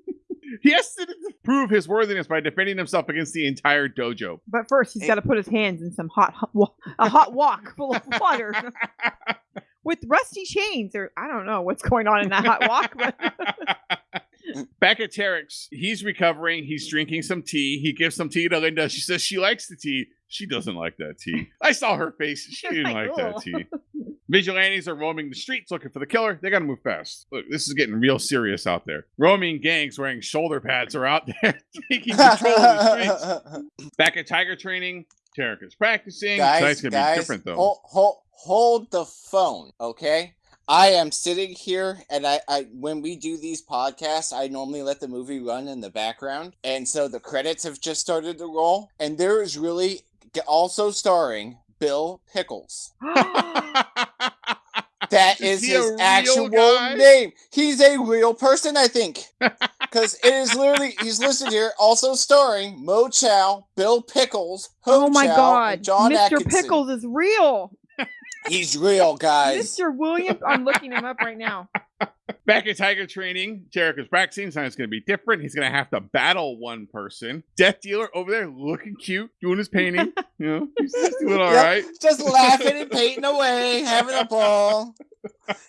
He has to prove his worthiness by defending himself against the entire dojo. but first, he's eh. got to put his hands in some hot, hot wa- a hot wok full of water with rusty chains. Or I don't know what's going on in that hot wok. But Back at Tarek's, he's recovering. He's drinking some tea. He gives some tea to Linda. She says she likes the tea. She doesn't like that tea. I saw her face. She didn't like that tea. Oh. Vigilantes are roaming the streets looking for the killer. They got to move fast. Look, this is getting real serious out there. Roaming gangs wearing shoulder pads are out there taking control of the streets. Back at Tiger training, Tarek is practicing. guys, Tonight's gonna guys, be different though. Hold, hold, hold the phone, okay? I am sitting here, and I, I, when we do these podcasts, I normally let the movie run in the background, and so the credits have just started to roll, and there is really also starring Bill Pickles. That Is is his actual guy? name. He's a real person, I think. Because it is literally, he's listed here, also starring Mo Chow, Bill Pickles, Ho oh my Chow, God, John Mr. Atkinson. Pickles is real. He's real, guys. Mr. William, I'm looking him up right now. Back at Tiger training, Jericho's is practicing. Tonight's going to be different. He's going to have to battle one person. Death Dealer over there looking cute, doing his painting. You know, he's doing all Yep. right. Just laughing and painting away, having a ball.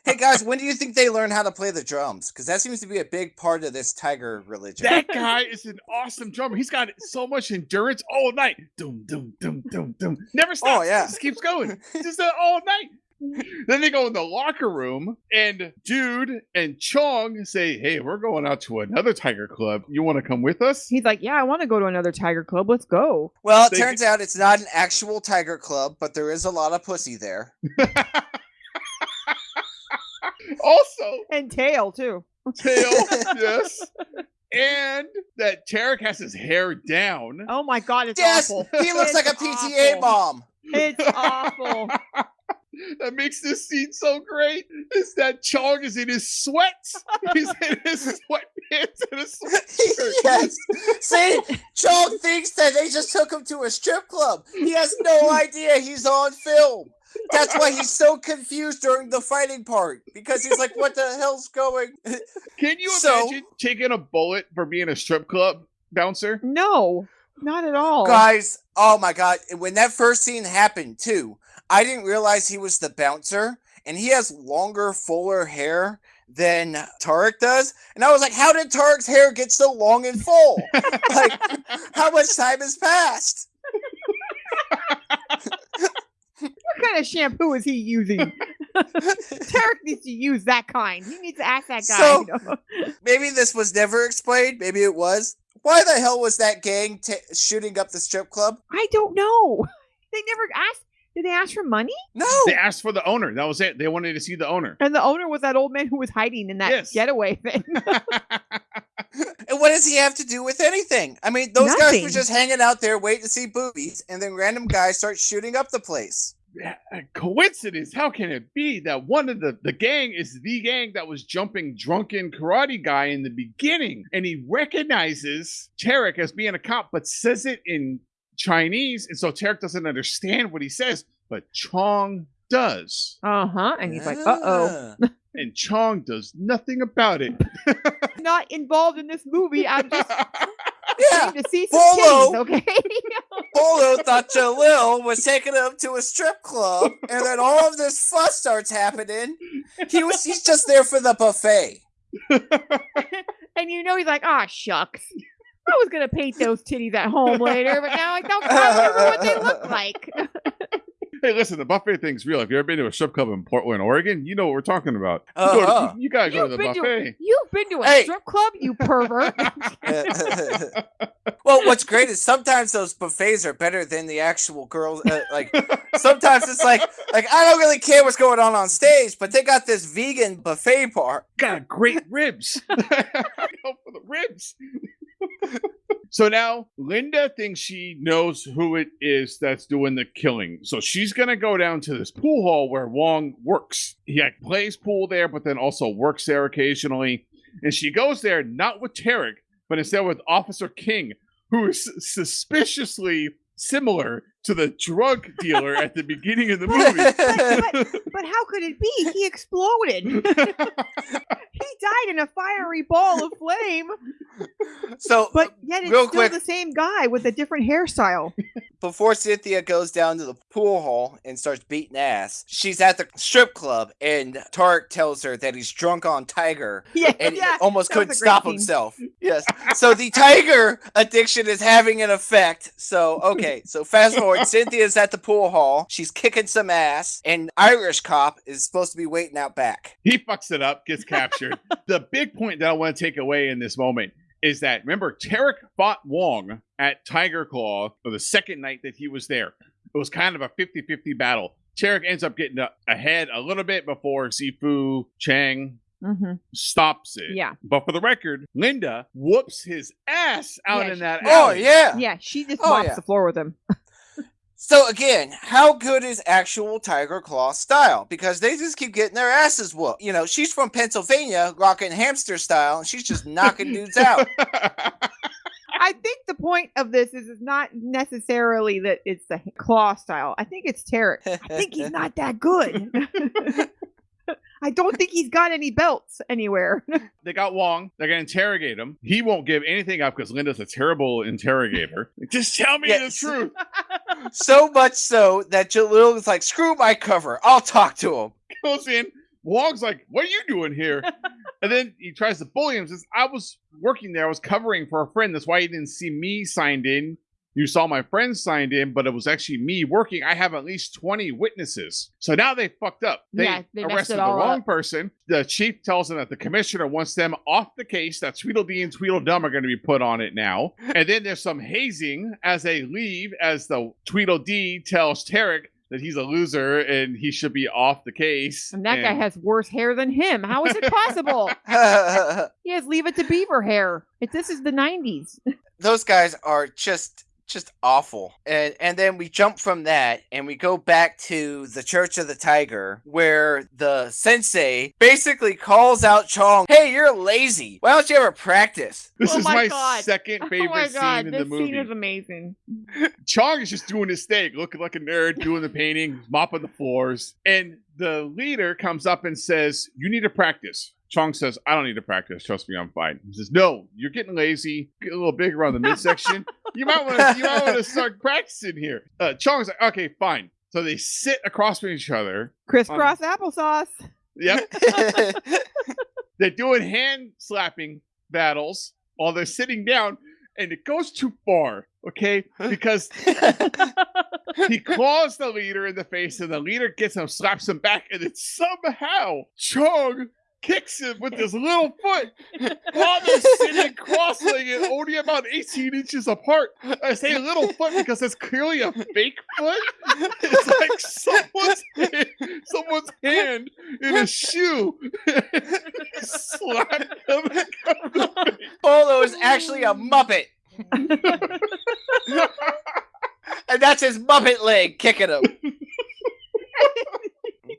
Hey guys, when do you think they learn how to play the drums? Because that seems to be a big part of this tiger religion. That guy is an awesome drummer. He's got so much endurance all night. Doom, doom, doom, doom, doom. Never stops. Oh, yeah. Just keeps going. Just uh, all night. then they go in the locker room, and Dude and Chong say, Hey, we're going out to another Tiger Club. You want to come with us? He's like, yeah, I want to go to another Tiger Club. Let's go. Well, it They- turns out it's not an actual tiger club, but there is a lot of pussy there. also, And tail too. tail, yes. And that Tarek has his hair down. Oh my God, it's Yes, awful. he looks It's like a PTA awful. bomb. It's awful. That makes this scene so great is that Chong is in his sweats. He's in his sweatpants and a sweatshirt. yes. See, Chong thinks that they just took him to a strip club. He has no idea he's on film. That's why he's so confused during the fighting part because he's like, "What the hell's going?" Can you So- imagine taking a bullet for being a strip club bouncer? No, not at all. Guys, oh my god, when that first scene happened too, I didn't realize he was the bouncer and he has longer, fuller hair than Tarek does. And I was like, how did Tarek's hair get so long and full? like, how much time has passed? What kind of shampoo is he using? Tarek needs to use that kind. He needs to ask that guy. So- you know? Maybe this was never explained. Maybe it was. Why the hell was that gang ta shooting up the strip club? I don't know. They never asked. Did they ask for money? No. They asked for the owner. That was it. They wanted to see the owner. And the owner was that old man who was hiding in that Yes. getaway thing. And what does he have to do with anything? I mean, those guys were just hanging out there waiting to see boobies, and then random guys start shooting up the place. a coincidence. How can it be that one of the the gang is the gang that was jumping drunken karate guy in the beginning, and he recognizes Tarek as being a cop, but says it in Chinese, and so Tarek doesn't understand what he says, but Chong does, uh huh. And he's like, uh oh. And Chong does nothing about it. Not involved in this movie. I'm just Yeah, to see some Bolo. titties, okay? Bolo thought Jalal was taking him to a strip club, and then all of this fuss starts happening. He was he's just there for the buffet. and you know he's like, ah, shucks. I was gonna paint those titties at home later, but now I don't remember what they look like. Hey, listen, the buffet thing's real. If you've ever been to a strip club in Portland, Oregon, you know what we're talking about. You, go to- Uh-huh. you, you gotta go to You've the been to, buffet. you've been to a Hey. strip club, you pervert. well, what's great is sometimes those buffets are better than the actual girls. Uh, like sometimes it's like like I don't really care what's going on on stage, but they got this vegan buffet part. got great ribs. Go for the ribs. So now Linda thinks she knows who it is that's doing the killing. So she's gonna go down to this pool hall where Wong works. He like, plays pool there, but then also works there occasionally. And she goes there not with Tarek, but instead with Officer King, who is suspiciously similar to the drug dealer at the beginning of the movie. but, but how could it be? He exploded. he died in a fiery ball of flame, so but yet it's Real still quick. the same guy with a different hairstyle. before Cynthia goes down to the pool hall and starts beating ass, she's at the strip club, and Tarek tells her that he's drunk on Tiger Yeah, and yeah. almost couldn't stop scene. himself. Yes. So the tiger addiction is having an effect. So okay. So fast forward, Cynthia's at the pool hall. She's kicking some ass, and Irish cop is supposed to be waiting out back. he fucks it up, gets captured. the big point that I want to take away in this moment is that remember Tarek fought Wong at Tiger Claw for the second night that he was there. It was kind of a 50-50 battle. Tarek ends up getting ahead a little bit before Sifu Chang Mhm. stops it. Yeah. But for the record, Linda whoops his ass out Yeah, in that Oh alley. yeah. Yeah, she just Oh, mops yeah. the floor with him. So again, how good is actual Tiger Claw style? Because they just keep getting their asses whooped. You know, she's from Pennsylvania, rocking hamster style, and she's just knocking dudes out. I think the point of this is, it's not necessarily that it's the claw style. I think it's Tarek. I think he's not that good. I don't think he's got any belts anywhere. they got Wong. They're gonna interrogate him. He won't give anything up because Linda's a terrible interrogator. Just tell me Yes. the truth. so much so that Jalal is like, "Screw my cover, I'll talk to him." Goes in. Wong's like, "What are you doing here?" and then he tries to bully him. Says, "I was working there. I was covering for a friend. That's why he didn't see me signed in. You saw my friend signed in, but it was actually me working. I have at least twenty witnesses. So now they fucked up. They, Yeah, they arrested the wrong up. person. The chief tells them that the commissioner wants them off the case. That Tweedledee and Tweedledum are going to be put on it now. And then there's some hazing as they leave, as the Tweedledee tells Tarek that he's a loser and he should be off the case. and that guy has worse hair than him. How is it possible? he has leave it to beaver hair. If this is the 90s. Those guys are just just awful. And and then we jump from that and we go back to the Church of the Tiger where the sensei basically calls out Chong, "Hey, you're lazy. Why don't you ever practice?" This Oh is my my God. second oh favorite my god, scene in this the movie. This scene is amazing. Chong is just doing his thing, looking like a nerd, doing the painting, mopping the floors. And the leader comes up and says, You need to practice. Chong says, I don't need to practice. Trust me, I'm fine. He says, No, you're getting lazy. Get a little big around the midsection. you might want to you might want to start practicing here. Uh, Chong's like, Okay, fine. So they sit across from each other. Crisscross applesauce. Yep. They're doing hand slapping battles while they're sitting down, and it goes too far, okay? Because he claws the leader in the face, and the leader gets him, slaps him back, and then somehow Chong kicks him with his little foot while they're sitting cross-legged, only about 18 inches apart. I say little foot because it's clearly a fake foot. It's like someone's hand, someone's hand in a shoe. Slap him the. Bolo is actually a Muppet. and that's his Muppet leg kicking him.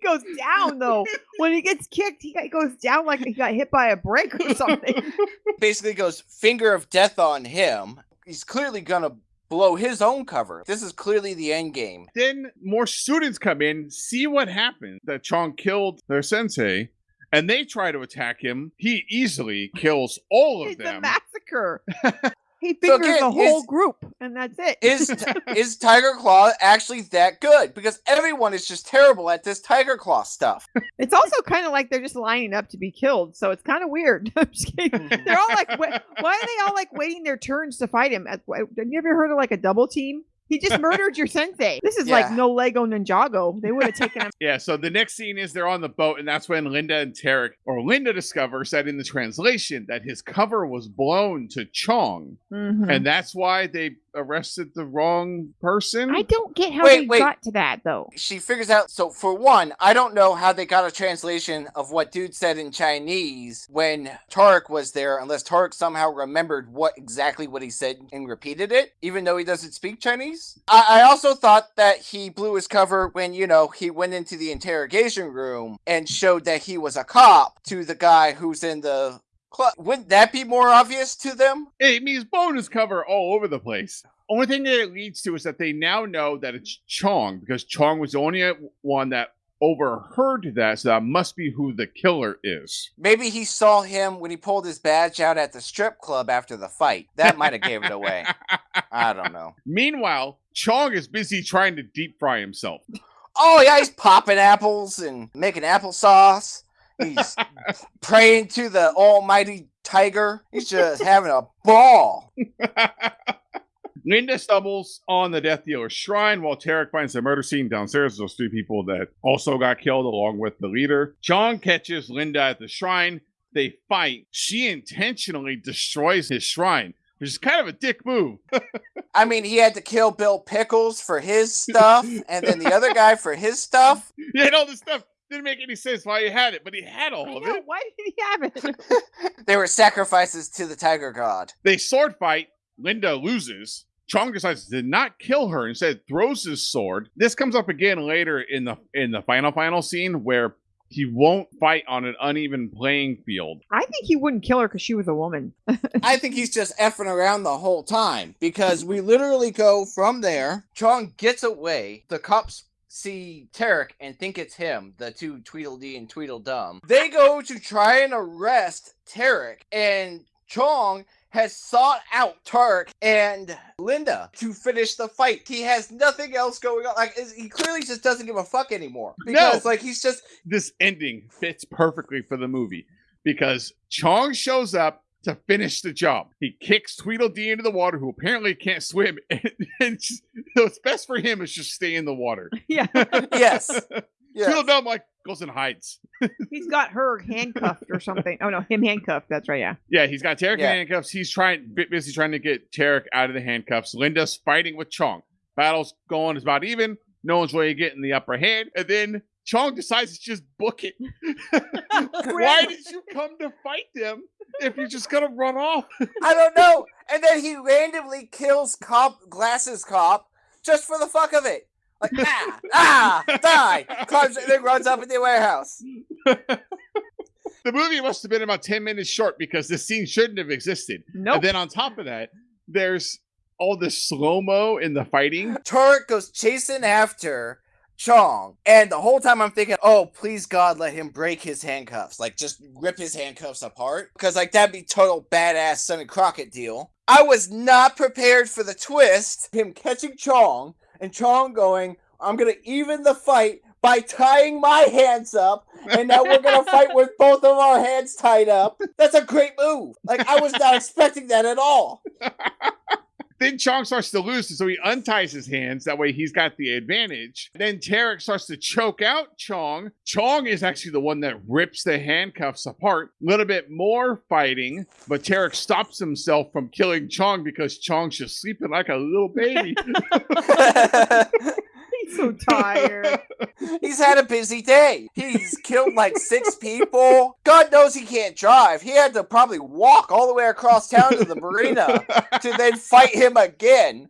He goes down though. When he gets kicked, he goes down like he got hit by a brick or something. Basically goes finger of death on him. He's clearly gonna blow his own cover. This is clearly the end game. then more students come in, see what happened that Chong killed their sensei, and they try to attack him. He easily kills all of it's a them. massacre. He fingers again, the whole is- group, and that's it. Is is Tiger Claw actually that good? Because everyone is just terrible at this Tiger Claw stuff. it's also kind of like they're just lining up to be killed, so it's kind of weird. I'm just kidding. They're all like, wait, why are they all like waiting their turns to fight him? Have you ever heard of like a double team? He just murdered your sensei. This is like no Lego Ninjago. They would have taken him. Yeah, so the next scene is they're on the boat, and that's when Linda and Tarek, or Linda discovers that in the translation that his cover was blown to Chong, Mhm. and that's why they arrested the wrong person. I don't get how Wait, they wait. got to that though. She figures out. So for one, I don't know how they got a translation of what dude said in Chinese when Tarek was there, unless Tarek somehow remembered what exactly what he said and repeated it, even though he doesn't speak Chinese. I, I also thought that he blew his cover when you know he went into the interrogation room and showed that he was a cop to the guy who's in the Wouldn't that be more obvious to them? It means bonus cover all over the place. Only thing that it leads to is that they now know that it's Chong because Chong was the only one that overheard that, so that must be who the killer is. Maybe he saw him when he pulled his badge out at the strip club after the fight. That might have gave it away. I don't know. Meanwhile, Chong is busy trying to deep fry himself. Oh yeah, he's popping apples and making applesauce. He's praying to the almighty tiger. He's just having a ball. Linda stumbles on the Death Dealer's shrine while Tarek finds the murder scene downstairs. Those three people that also got killed along with the leader. John catches Linda at the shrine. They fight. She intentionally destroys his shrine, which is kind of a dick move. I mean, he had to kill Bill Pickles for his stuff, and then the other guy for his stuff. He had all this stuff. Didn't make any sense why he had it, but he had all I of know, it. why did he have it? They were sacrifices to the tiger god. They sword fight. Linda loses. Chong decides to not kill her. Instead, throws his sword. This comes up again later in the in the final final scene where he won't fight on an uneven playing field. I think he wouldn't kill her because she was a woman. I think he's just effing around the whole time because we literally go from there. Chong gets away. The cops see Tarek and think it's him, the two Tweedledee and Tweedledum. They go to try and arrest Tarek, and Chong has sought out Tarek and Linda to finish the fight. He has nothing else going on. Like he clearly just doesn't give a fuck anymore. Because like he's just This ending fits perfectly for the movie because Chong shows up to finish the job. He kicks Tweedledee into the water, who apparently can't swim, and, and just- what's best for him is just stay in the water. yeah, yes. yes. Tweedledum like goes and hides. he's got her handcuffed or something. Oh no, him handcuffed. That's right. Yeah. Yeah, he's got Tarek Yeah. in handcuffs. He's trying, bit busy trying to get Tarek out of the handcuffs. Linda's fighting with Chong. Battle's going is about even. No one's really getting the upper hand. And then Chong decides to just book it. Why did you come to fight them if you're just gonna run off? I don't know. And then he randomly kills Cop Glasses Cop just for the fuck of it. Like ah ah die. Climbs and then runs up in the warehouse. the movie must have been about 10 minutes short because this scene shouldn't have existed. Nope. And then on top of that, there's all this slow mo in the fighting. Turk goes chasing after Chong, and the whole time I'm thinking, oh, please God, let him break his handcuffs. Like, just rip his handcuffs apart. Because, like, that'd be total badass Sonny Crockett deal. I was not prepared for the twist. Him catching Chong, and Chong going, I'm gonna even the fight by tying my hands up, and now we're gonna fight with both of our hands tied up. That's a great move. Like, I was not expecting that at all. Then Chong starts to lose, so he unties his hands. That way he's got the advantage. Then Tarek starts to choke out Chong. Chong is actually the one that rips the handcuffs apart. A little bit more fighting, but Tarek stops himself from killing Chong because Chong's just sleeping like a little baby. So tired. He's had a busy day. He's killed like six people. God knows he can't drive. He had to probably walk all the way across town to the marina to then fight him again.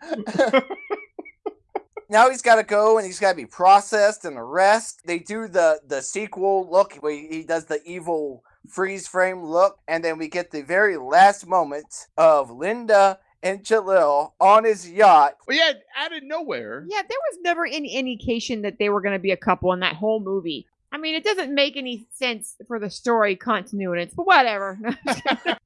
now he's got to go and he's got to be processed and arrested. They do the the sequel look where he does the evil freeze frame look, and then we get the very last moment of Linda and Jalal on his yacht. well, yeah, out of nowhere. Yeah, there was never any indication that they were going to be a couple in that whole movie. I mean, it doesn't make any sense for the story continuity, but whatever.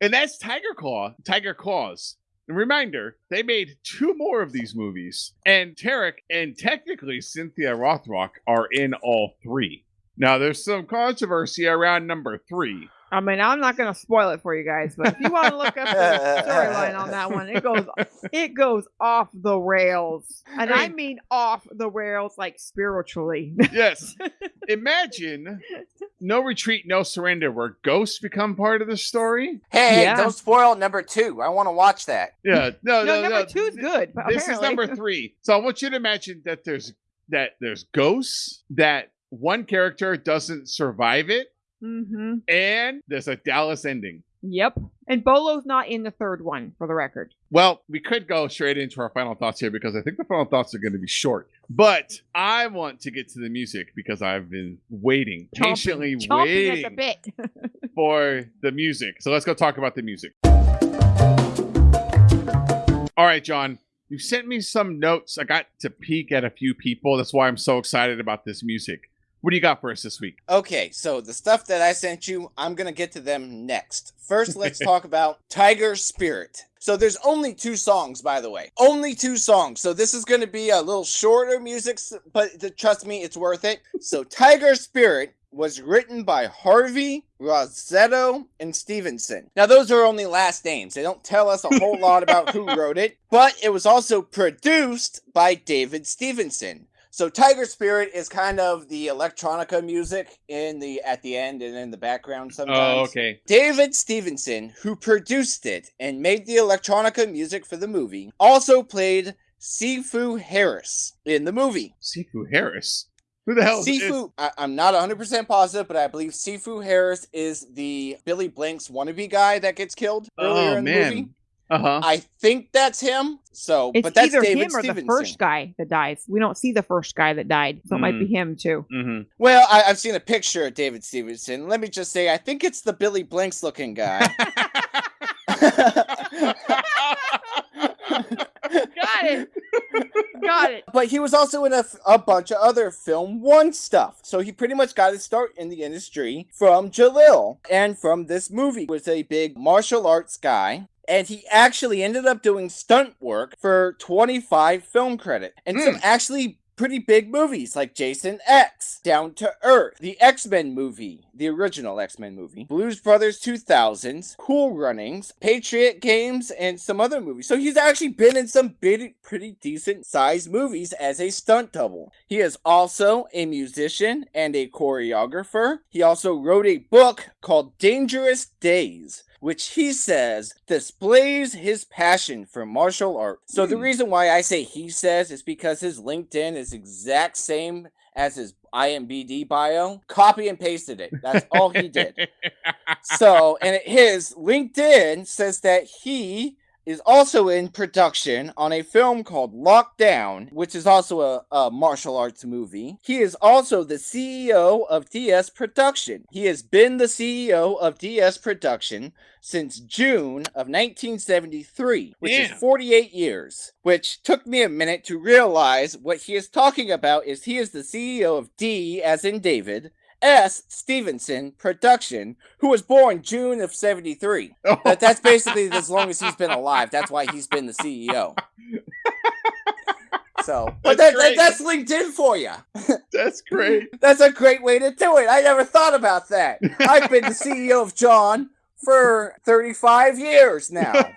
And that's Tiger Claw, Tiger Claws. And reminder, they made two more of these movies. And Tarek and technically Cynthia Rothrock are in all three. Now, there's some controversy around number three. I mean, I'm not going to spoil it for you guys, but if you want to look up the storyline on that one, it goes it goes off the rails, and I mean off the rails like spiritually. Yes. Imagine No Retreat, No Surrender, where ghosts become part of the story. Hey, Yeah. don't spoil number two. I want to watch that. Yeah. No, no, no, number no. two is good. but This is number three. So I want you to imagine that there's that there's ghosts, that one character doesn't survive it, hmm and there's a Dallas ending. Yep, and Bolo's not in the third one, for the record. Well, we could go straight into our final thoughts here because I think the final thoughts are going to be short. But I want to get to the music because I've been waiting, Chomping- patiently chomping waiting bit. for the music. So let's go talk about the music. All right, John, you sent me some notes. I got to peek at a few people. That's why I'm so excited about this music. What do you got for us this week? Okay, so the stuff that I sent you, I'm gonna get to them next. First, let's talk about Tiger Spirit. So there's only two songs, by the way. Only two songs. So this is gonna be a little shorter music, but trust me, it's worth it. So Tiger Spirit was written by Harvey, Rossetto, and Stevenson. Now those are only last names. They don't tell us a whole lot about who wrote it, but it was also produced by David Stevenson. So Tiger Spirit is kind of the electronica music in the at the end and in the background oh, sometimes. Oh, okay. David Stevenson, who produced it and made the electronica music for the movie, also played Sifu Harris in the movie. Sifu Harris. Who the hell is Sifu, I, I'm not 100% positive, but I believe Sifu Harris is the Billy Blanks wannabe guy that gets killed earlier Oh, in the man. movie. Uh huh. I think that's him. So, It's but that's either David him or Stevenson. the first guy that dies. We don't see the first guy that died, so it might be him too. Mm-hmm. Well, I, I've seen a picture of David Stevenson. Let me just say, I think it's the Billy Blanks looking guy. Got it. Got it. but he was also in a, a bunch of other film one stuff. So he pretty much got his start in the industry from Jalal and from this movie. Was a big martial arts guy. And he actually ended up doing stunt work for 25 film credit and some hmm. actually pretty big movies like Jason X, Down to Earth, the X Men movie, the original X Men movie, Blues Brothers 2000s, Cool Runnings, Patriot Games, and some other movies. So he's actually been in some pretty, pretty decent sized movies as a stunt double. He is also a musician and a choreographer. He also wrote a book called Dangerous Days which he says displays his passion for martial art. So the Hmm. reason why I say he says is because his LinkedIn is exact same as his IMBD bio, copy and pasted it. That's all he did. so, and his LinkedIn says that he is also in production on a film called Lockdown, which is also a, a, martial arts movie. He is also the CEO of DS Production. He has been the CEO of DS Production since June of 1973, which is 48 years, which took me a minute to realize what he is talking about is he is the CEO of D as in David, S. Stevenson Production, who was born June of 73. That, that's basically as long as he's been alive. That's why he's been the CEO. So, but that's, that, that's LinkedIn for you. That's great. that's a great way to do it. I never thought about that. I've been the CEO of John for 35 years now.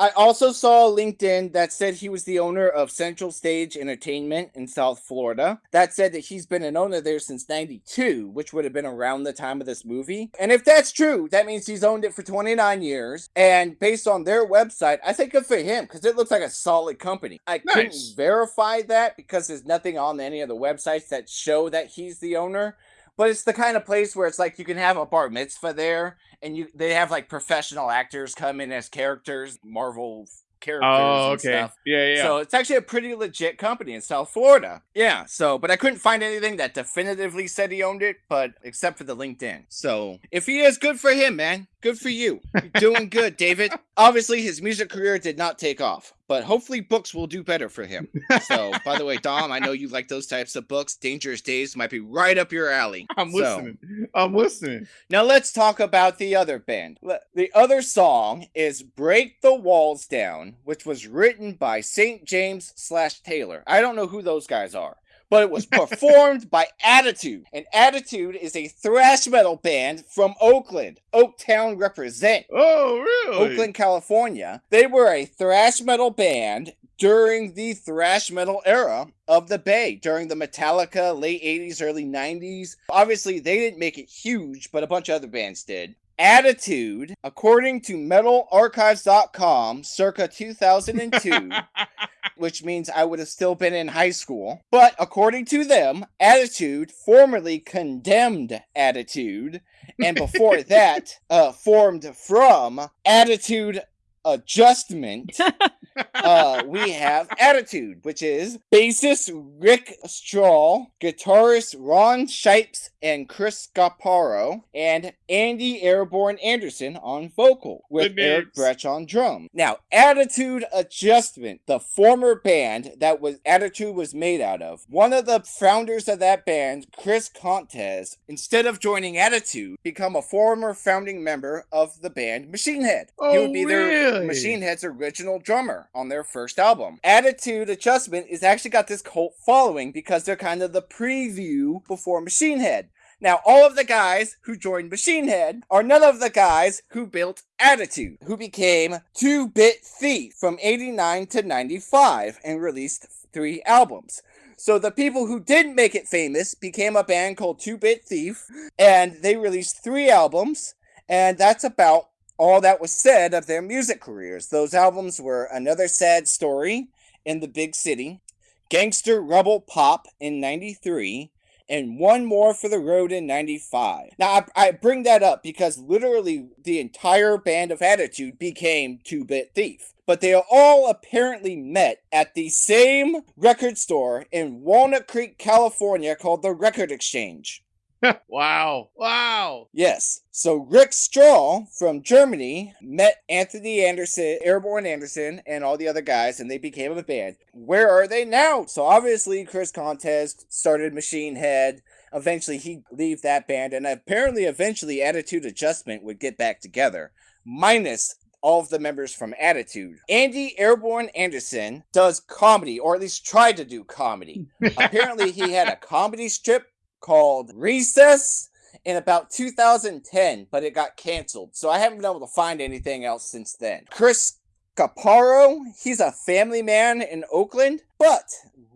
I also saw a LinkedIn that said he was the owner of Central Stage Entertainment in South Florida. That said that he's been an owner there since 92, which would have been around the time of this movie. And if that's true, that means he's owned it for 29 years. And based on their website, I think good for him because it looks like a solid company. I nice. couldn't verify that because there's nothing on any of the websites that show that he's the owner but it's the kind of place where it's like you can have a bar mitzvah there and you they have like professional actors come in as characters marvel characters oh, okay. Yeah, yeah. So it's actually a pretty legit company in South Florida. Yeah. So, but I couldn't find anything that definitively said he owned it, but except for the LinkedIn. So if he is, good for him, man. Good for you. You're doing good, David. Obviously, his music career did not take off, but hopefully, books will do better for him. So, by the way, Dom, I know you like those types of books. Dangerous Days might be right up your alley. I'm so, listening. I'm listening. Now, let's talk about the other band. The other song is Break the Walls Down, which was written by St. James slash Taylor. I don't know who those guys are but it was performed by Attitude. And Attitude is a thrash metal band from Oakland. Oaktown represent. Oh, really? Oakland, California. They were a thrash metal band during the thrash metal era of the Bay, during the Metallica late 80s, early 90s. Obviously, they didn't make it huge, but a bunch of other bands did. Attitude, according to metalarchives.com, circa 2002, which means I would have still been in high school. But according to them, Attitude formerly condemned Attitude, and before that, uh, formed from Attitude Adjustment. uh, we have Attitude, which is bassist Rick Strahl, guitarist Ron Shipes and Chris Scaparo, and Andy Airborne Anderson on vocal, with Eric Bretch on drum. Now, Attitude Adjustment, the former band that was Attitude was made out of, one of the founders of that band, Chris Kontos, instead of joining Attitude, become a former founding member of the band Machine Head. Oh, he would be really? their Machine Head's original drummer on their first album. Attitude Adjustment is actually got this cult following because they're kind of the preview before Machine Head. Now, all of the guys who joined Machine Head are none of the guys who built Attitude, who became 2 Bit Thief from 89 to 95 and released three albums. So the people who didn't make it famous became a band called 2 Bit Thief, and they released three albums, and that's about all that was said of their music careers. Those albums were Another Sad Story in the Big City, Gangster Rebel Pop in 93, and one more for the road in 95. Now, I, I bring that up because literally the entire band of Attitude became 2 Bit Thief. But they all apparently met at the same record store in Walnut Creek, California called the Record Exchange. wow. Wow. Yes. So Rick Strahl from Germany met Anthony Anderson, Airborne Anderson, and all the other guys, and they became a band. Where are they now? So obviously Chris Kontos started Machine Head. Eventually he'd leave that band, and apparently eventually Attitude Adjustment would get back together. Minus all of the members from Attitude. Andy Airborne Anderson does comedy, or at least tried to do comedy. Apparently, he had a comedy strip called Recess in about 2010, but it got canceled. So I haven't been able to find anything else since then. Chris Caparo, he's a family man in Oakland, but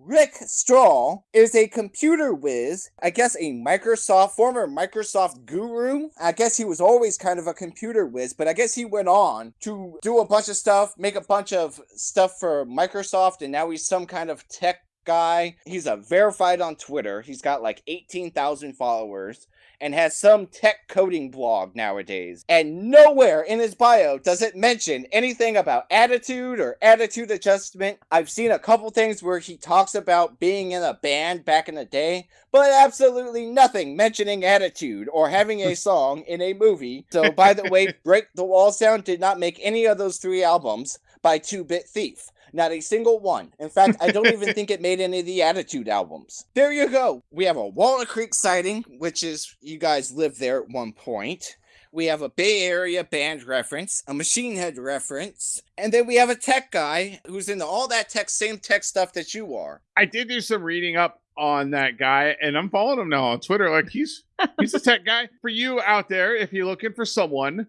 Rick Strahl is a computer whiz, I guess a Microsoft, former Microsoft guru. I guess he was always kind of a computer whiz, but I guess he went on to do a bunch of stuff, make a bunch of stuff for Microsoft, and now he's some kind of tech guy. He's a verified on Twitter. He's got like 18,000 followers and has some tech coding blog nowadays. And nowhere in his bio does it mention anything about attitude or attitude adjustment. I've seen a couple things where he talks about being in a band back in the day, but absolutely nothing mentioning attitude or having a song in a movie. So, by the way, Break the Walls Down did not make any of those three albums by Two Bit Thief. Not a single one. In fact, I don't even think it made any of the Attitude albums. There you go. We have a Walnut Creek sighting, which is you guys lived there at one point. We have a Bay Area band reference, a Machine Head reference, and then we have a tech guy who's into all that tech, same tech stuff that you are. I did do some reading up on that guy, and I'm following him now on Twitter. Like he's he's a tech guy. For you out there, if you're looking for someone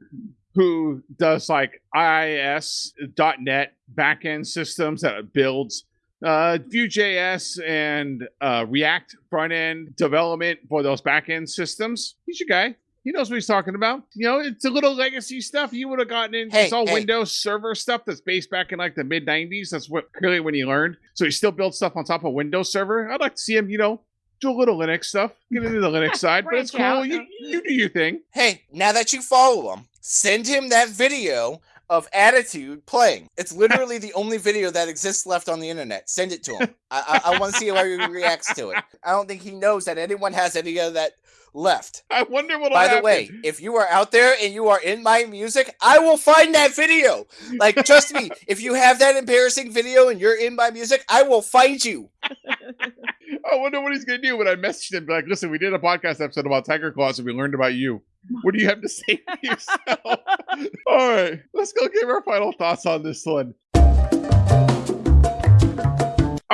who does like IIS.net backend systems that builds uh, Vue.js and uh, React front end development for those backend systems. He's your guy. He knows what he's talking about. You know, it's a little legacy stuff. You would have gotten into Hey, it's all hey. Windows Server stuff that's based back in like the mid 90s. That's what clearly when he learned. So he still builds stuff on top of Windows Server. I'd like to see him, you know, do a little Linux stuff, get into the Linux side, but it's cool. out. You, you do your thing. Hey, now that you follow him, send him that video of Attitude playing. It's literally the only video that exists left on the internet. Send it to him. I, I, I want to see how he reacts to it. I don't think he knows that anyone has any of that left. I wonder what. By the way, if you are out there and you are in my music, I will find that video. Like, trust me, if you have that embarrassing video and you're in my music, I will find you. I wonder what he's gonna do when I message him. Like, listen, we did a podcast episode about tiger claws, and we learned about you. What do you have to say for yourself? All right, let's go give our final thoughts on this one.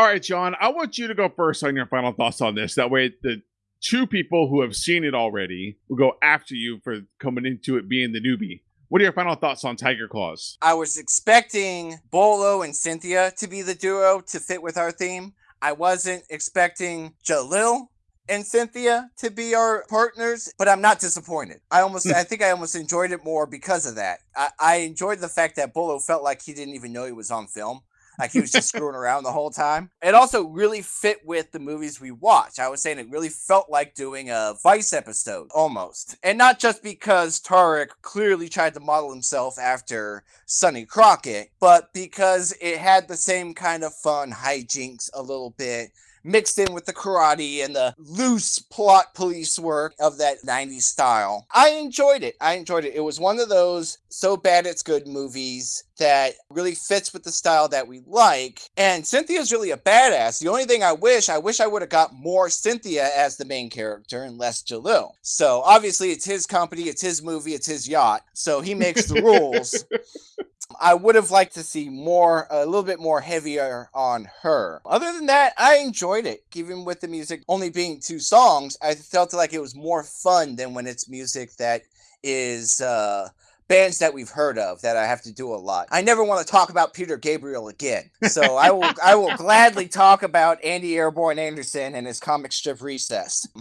All right, John, I want you to go first on your final thoughts on this. That way, the two people who have seen it already will go after you for coming into it being the newbie. What are your final thoughts on Tiger Claws? I was expecting Bolo and Cynthia to be the duo to fit with our theme. I wasn't expecting Jalal and Cynthia to be our partners, but I'm not disappointed. I almost, hmm. I think I almost enjoyed it more because of that. I, I enjoyed the fact that Bolo felt like he didn't even know he was on film. Like he was just screwing around the whole time. It also really fit with the movies we watch. I was saying it really felt like doing a Vice episode almost. And not just because Tarek clearly tried to model himself after Sonny Crockett, but because it had the same kind of fun hijinks a little bit mixed in with the karate and the loose plot police work of that 90s style. I enjoyed it. I enjoyed it. It was one of those so bad it's good movies that really fits with the style that we like. And Cynthia's really a badass. The only thing I wish, I wish I would have got more Cynthia as the main character and less Jalal. So obviously it's his company, it's his movie, it's his yacht. So he makes the rules. I would have liked to see more, a little bit more heavier on her. Other than that, I enjoyed it. Even with the music only being two songs, I felt like it was more fun than when it's music that is uh, bands that we've heard of that I have to do a lot. I never want to talk about Peter Gabriel again, so I will. I will gladly talk about Andy Airborne Anderson and his comic strip Recess.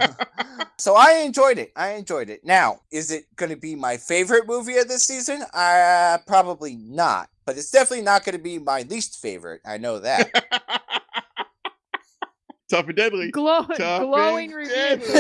So I enjoyed it. I enjoyed it. Now, is it going to be my favorite movie of this season? Uh, probably not. But it's definitely not going to be my least favorite. I know that. Tough and deadly. Glow- Tough glowing and review.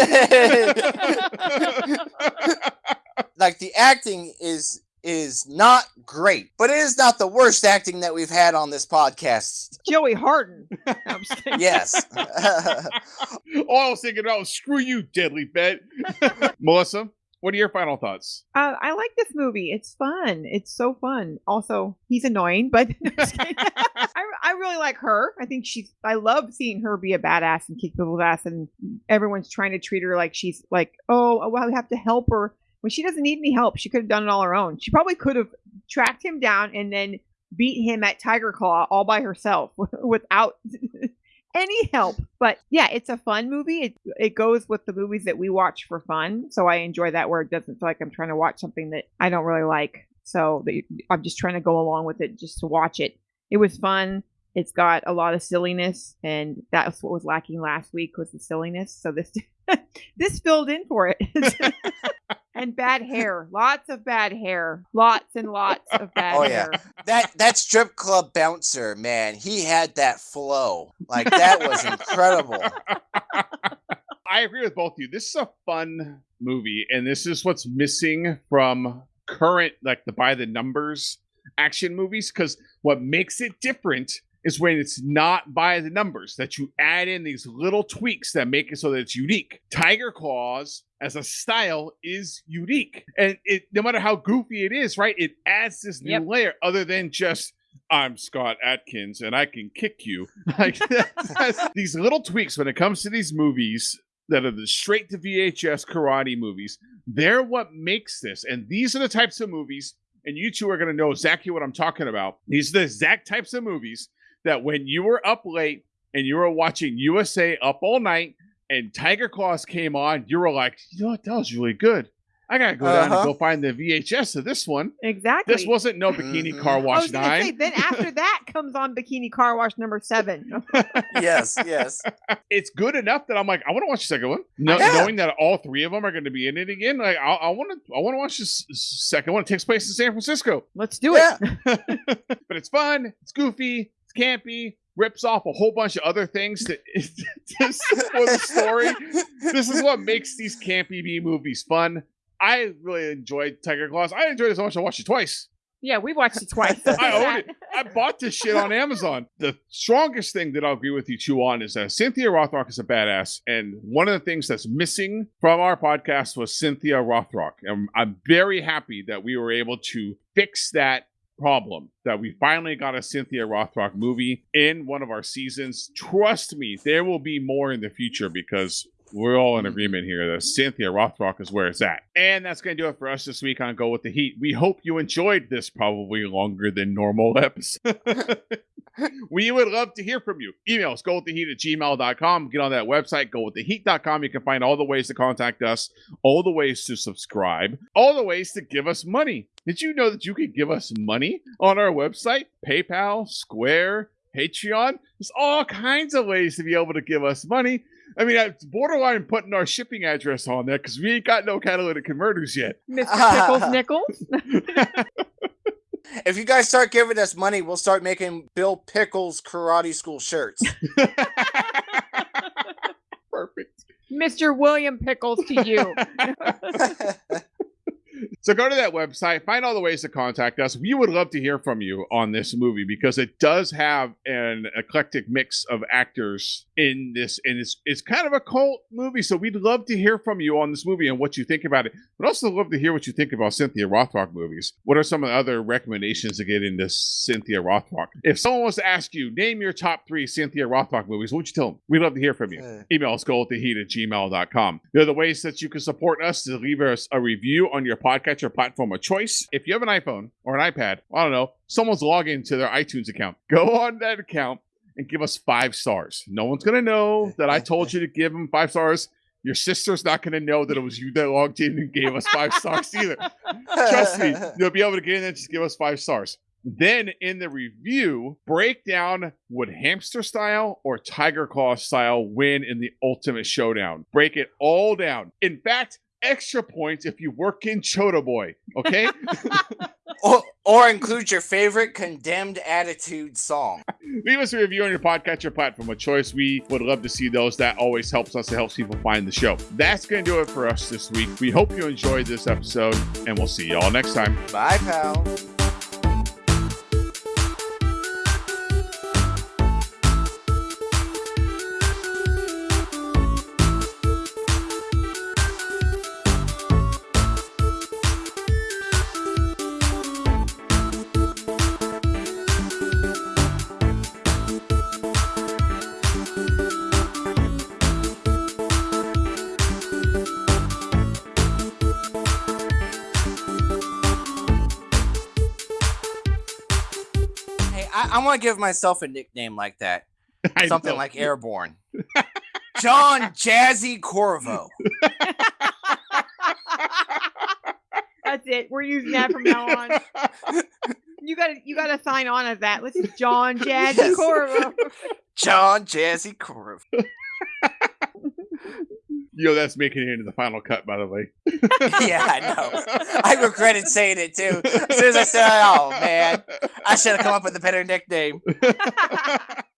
deadly. like the acting is is not great, but it is not the worst acting that we've had on this podcast. Joey Harden. No, I'm just kidding. Yes. All I was thinking about was screw you, deadly bet. Melissa, what are your final thoughts? Uh, I like this movie. It's fun. It's so fun. Also, he's annoying, but no, I'm just kidding. I, I really like her. I think she's. I love seeing her be a badass and kick people's ass, and everyone's trying to treat her like she's like, oh, well, we have to help her when she doesn't need any help. She could have done it all her own. She probably could have tracked him down and then beat him at Tiger Claw all by herself without any help. But yeah, it's a fun movie. It it goes with the movies that we watch for fun. So I enjoy that where it doesn't feel like I'm trying to watch something that I don't really like. So the, I'm just trying to go along with it just to watch it. It was fun. It's got a lot of silliness, and that's what was lacking last week was the silliness. So this this filled in for it. And bad hair. Lots of bad hair. Lots and lots of bad Oh, yeah. that that strip club bouncer, man, he had that flow. Like that was incredible. I agree with both of you. This is a fun movie, and this is what's missing from current, like the by the numbers action movies. Because what makes it different is when it's not by the numbers, that you add in these little tweaks that make it so that it's unique. Tiger Claws as a style is unique, and it no matter how goofy it is, right? It adds this new Yep. layer other than just. I'm Scott Adkins and I can kick you. Like that's- that's- these little tweaks when it comes to these movies that are the straight to VHS karate movies. They're what makes this. And these are the types of movies, and you two are going to know exactly what I'm talking about. These are the exact types of movies that when you were up late and you were watching USA Up All Night and Tiger Claws came on, you were like, you know what? That was really good. I got to go down Uh-huh. and go find the VHS of this one. Exactly. This wasn't no Bikini Mhm. Car I Wash was gonna say, 9. then after that comes on Bikini Car Wash number seven. Yes, yes. it's good enough that I'm like, I want to watch the second one. No, Yeah. Knowing that all three of them are going to be in it again, like I, I want to, I want to watch this second one. It takes place in San Francisco, Let's do Yeah. it. but it's fun, it's goofy, it's campy, rips off a whole bunch of other things that just for the story. This is what makes these campy B movies fun. I really enjoyed Tiger Claws. I enjoyed it so much I watched it twice. Yeah, we watched it twice. I own it. I bought this shit on Amazon. The strongest thing that I'll agree with you two on is that Cynthia Rothrock is a badass. And one of the things that's missing from our podcast was Cynthia Rothrock. And I'm very happy that we were able to fix that problem, that we finally got a Cynthia Rothrock movie in one of our seasons. Trust me, there will be more in the future because we're all in mm-hmm. agreement here that Cynthia Rothrock is where it's at. And that's going to do it for us this week on Go With The Heat. We hope you enjoyed this probably longer than normal episode. we would love to hear from you. Email us, gowiththeheat at gmail.com. Get on that website, gowiththeheat.com. You can find all the ways to contact us, all the ways to subscribe, all the ways to give us money. Did you know that you could give us money on our website? PayPal, Square, Patreon. There's all kinds of ways to be able to give us money. I mean, it's borderline putting our shipping address on there because we ain't got no catalytic converters yet. Mr. Pickles Nichols. If you guys start giving us money, we'll start making Bill Pickles karate school shirts. Perfect. Mr. William Pickles to you. So go to that website, find all the ways to contact us. We would love to hear from you on this movie because it does have an eclectic mix of actors in this, and it's it's kind of a cult movie. So we'd love to hear from you on this movie and what you think about it. But also love to hear what you think about Cynthia Rothrock movies. What are some of the other recommendations to get into Cynthia Rothrock? If someone wants to ask you, name your top three Cynthia Rothrock movies, what would you tell them? We'd love to hear from you. Uh, Email us go at gmail.com. There are the ways that you can support us to leave us a review on your podcatcher platform of choice. If you have an iPhone or an iPad, I don't know, someone's logging into their iTunes account. Go on that account and give us five stars. No one's going to know that I told you to give them five stars. Your sister's not going to know that it was you that logged in and gave us five stars either. Trust me, you'll be able to get in and just give us five stars. Then in the review, break down would hamster style or tiger claw style win in the ultimate showdown. Break it all down. In fact, extra points if you work in Chota Boy. Okay, or, or include your favorite condemned attitude song. leave us a review on your podcatcher platform of choice. We would love to see those. That always helps us. It helps people find the show. That's going to do it for us this week. We hope you enjoyed this episode, and we'll see y'all next time. Bye, pal. Want to give myself a nickname like that. I Something know. like Airborne. John Jazzy Corvo. That's it. We're using that from now on. You gotta you gotta sign on as that. Let's John Jazzy Yes. Corvo. John Jazzy Corvo. You know that's making it into the final cut, by the way. yeah, I know. I regretted saying it too. As soon as I said, "Oh man, I should have come up with a better nickname."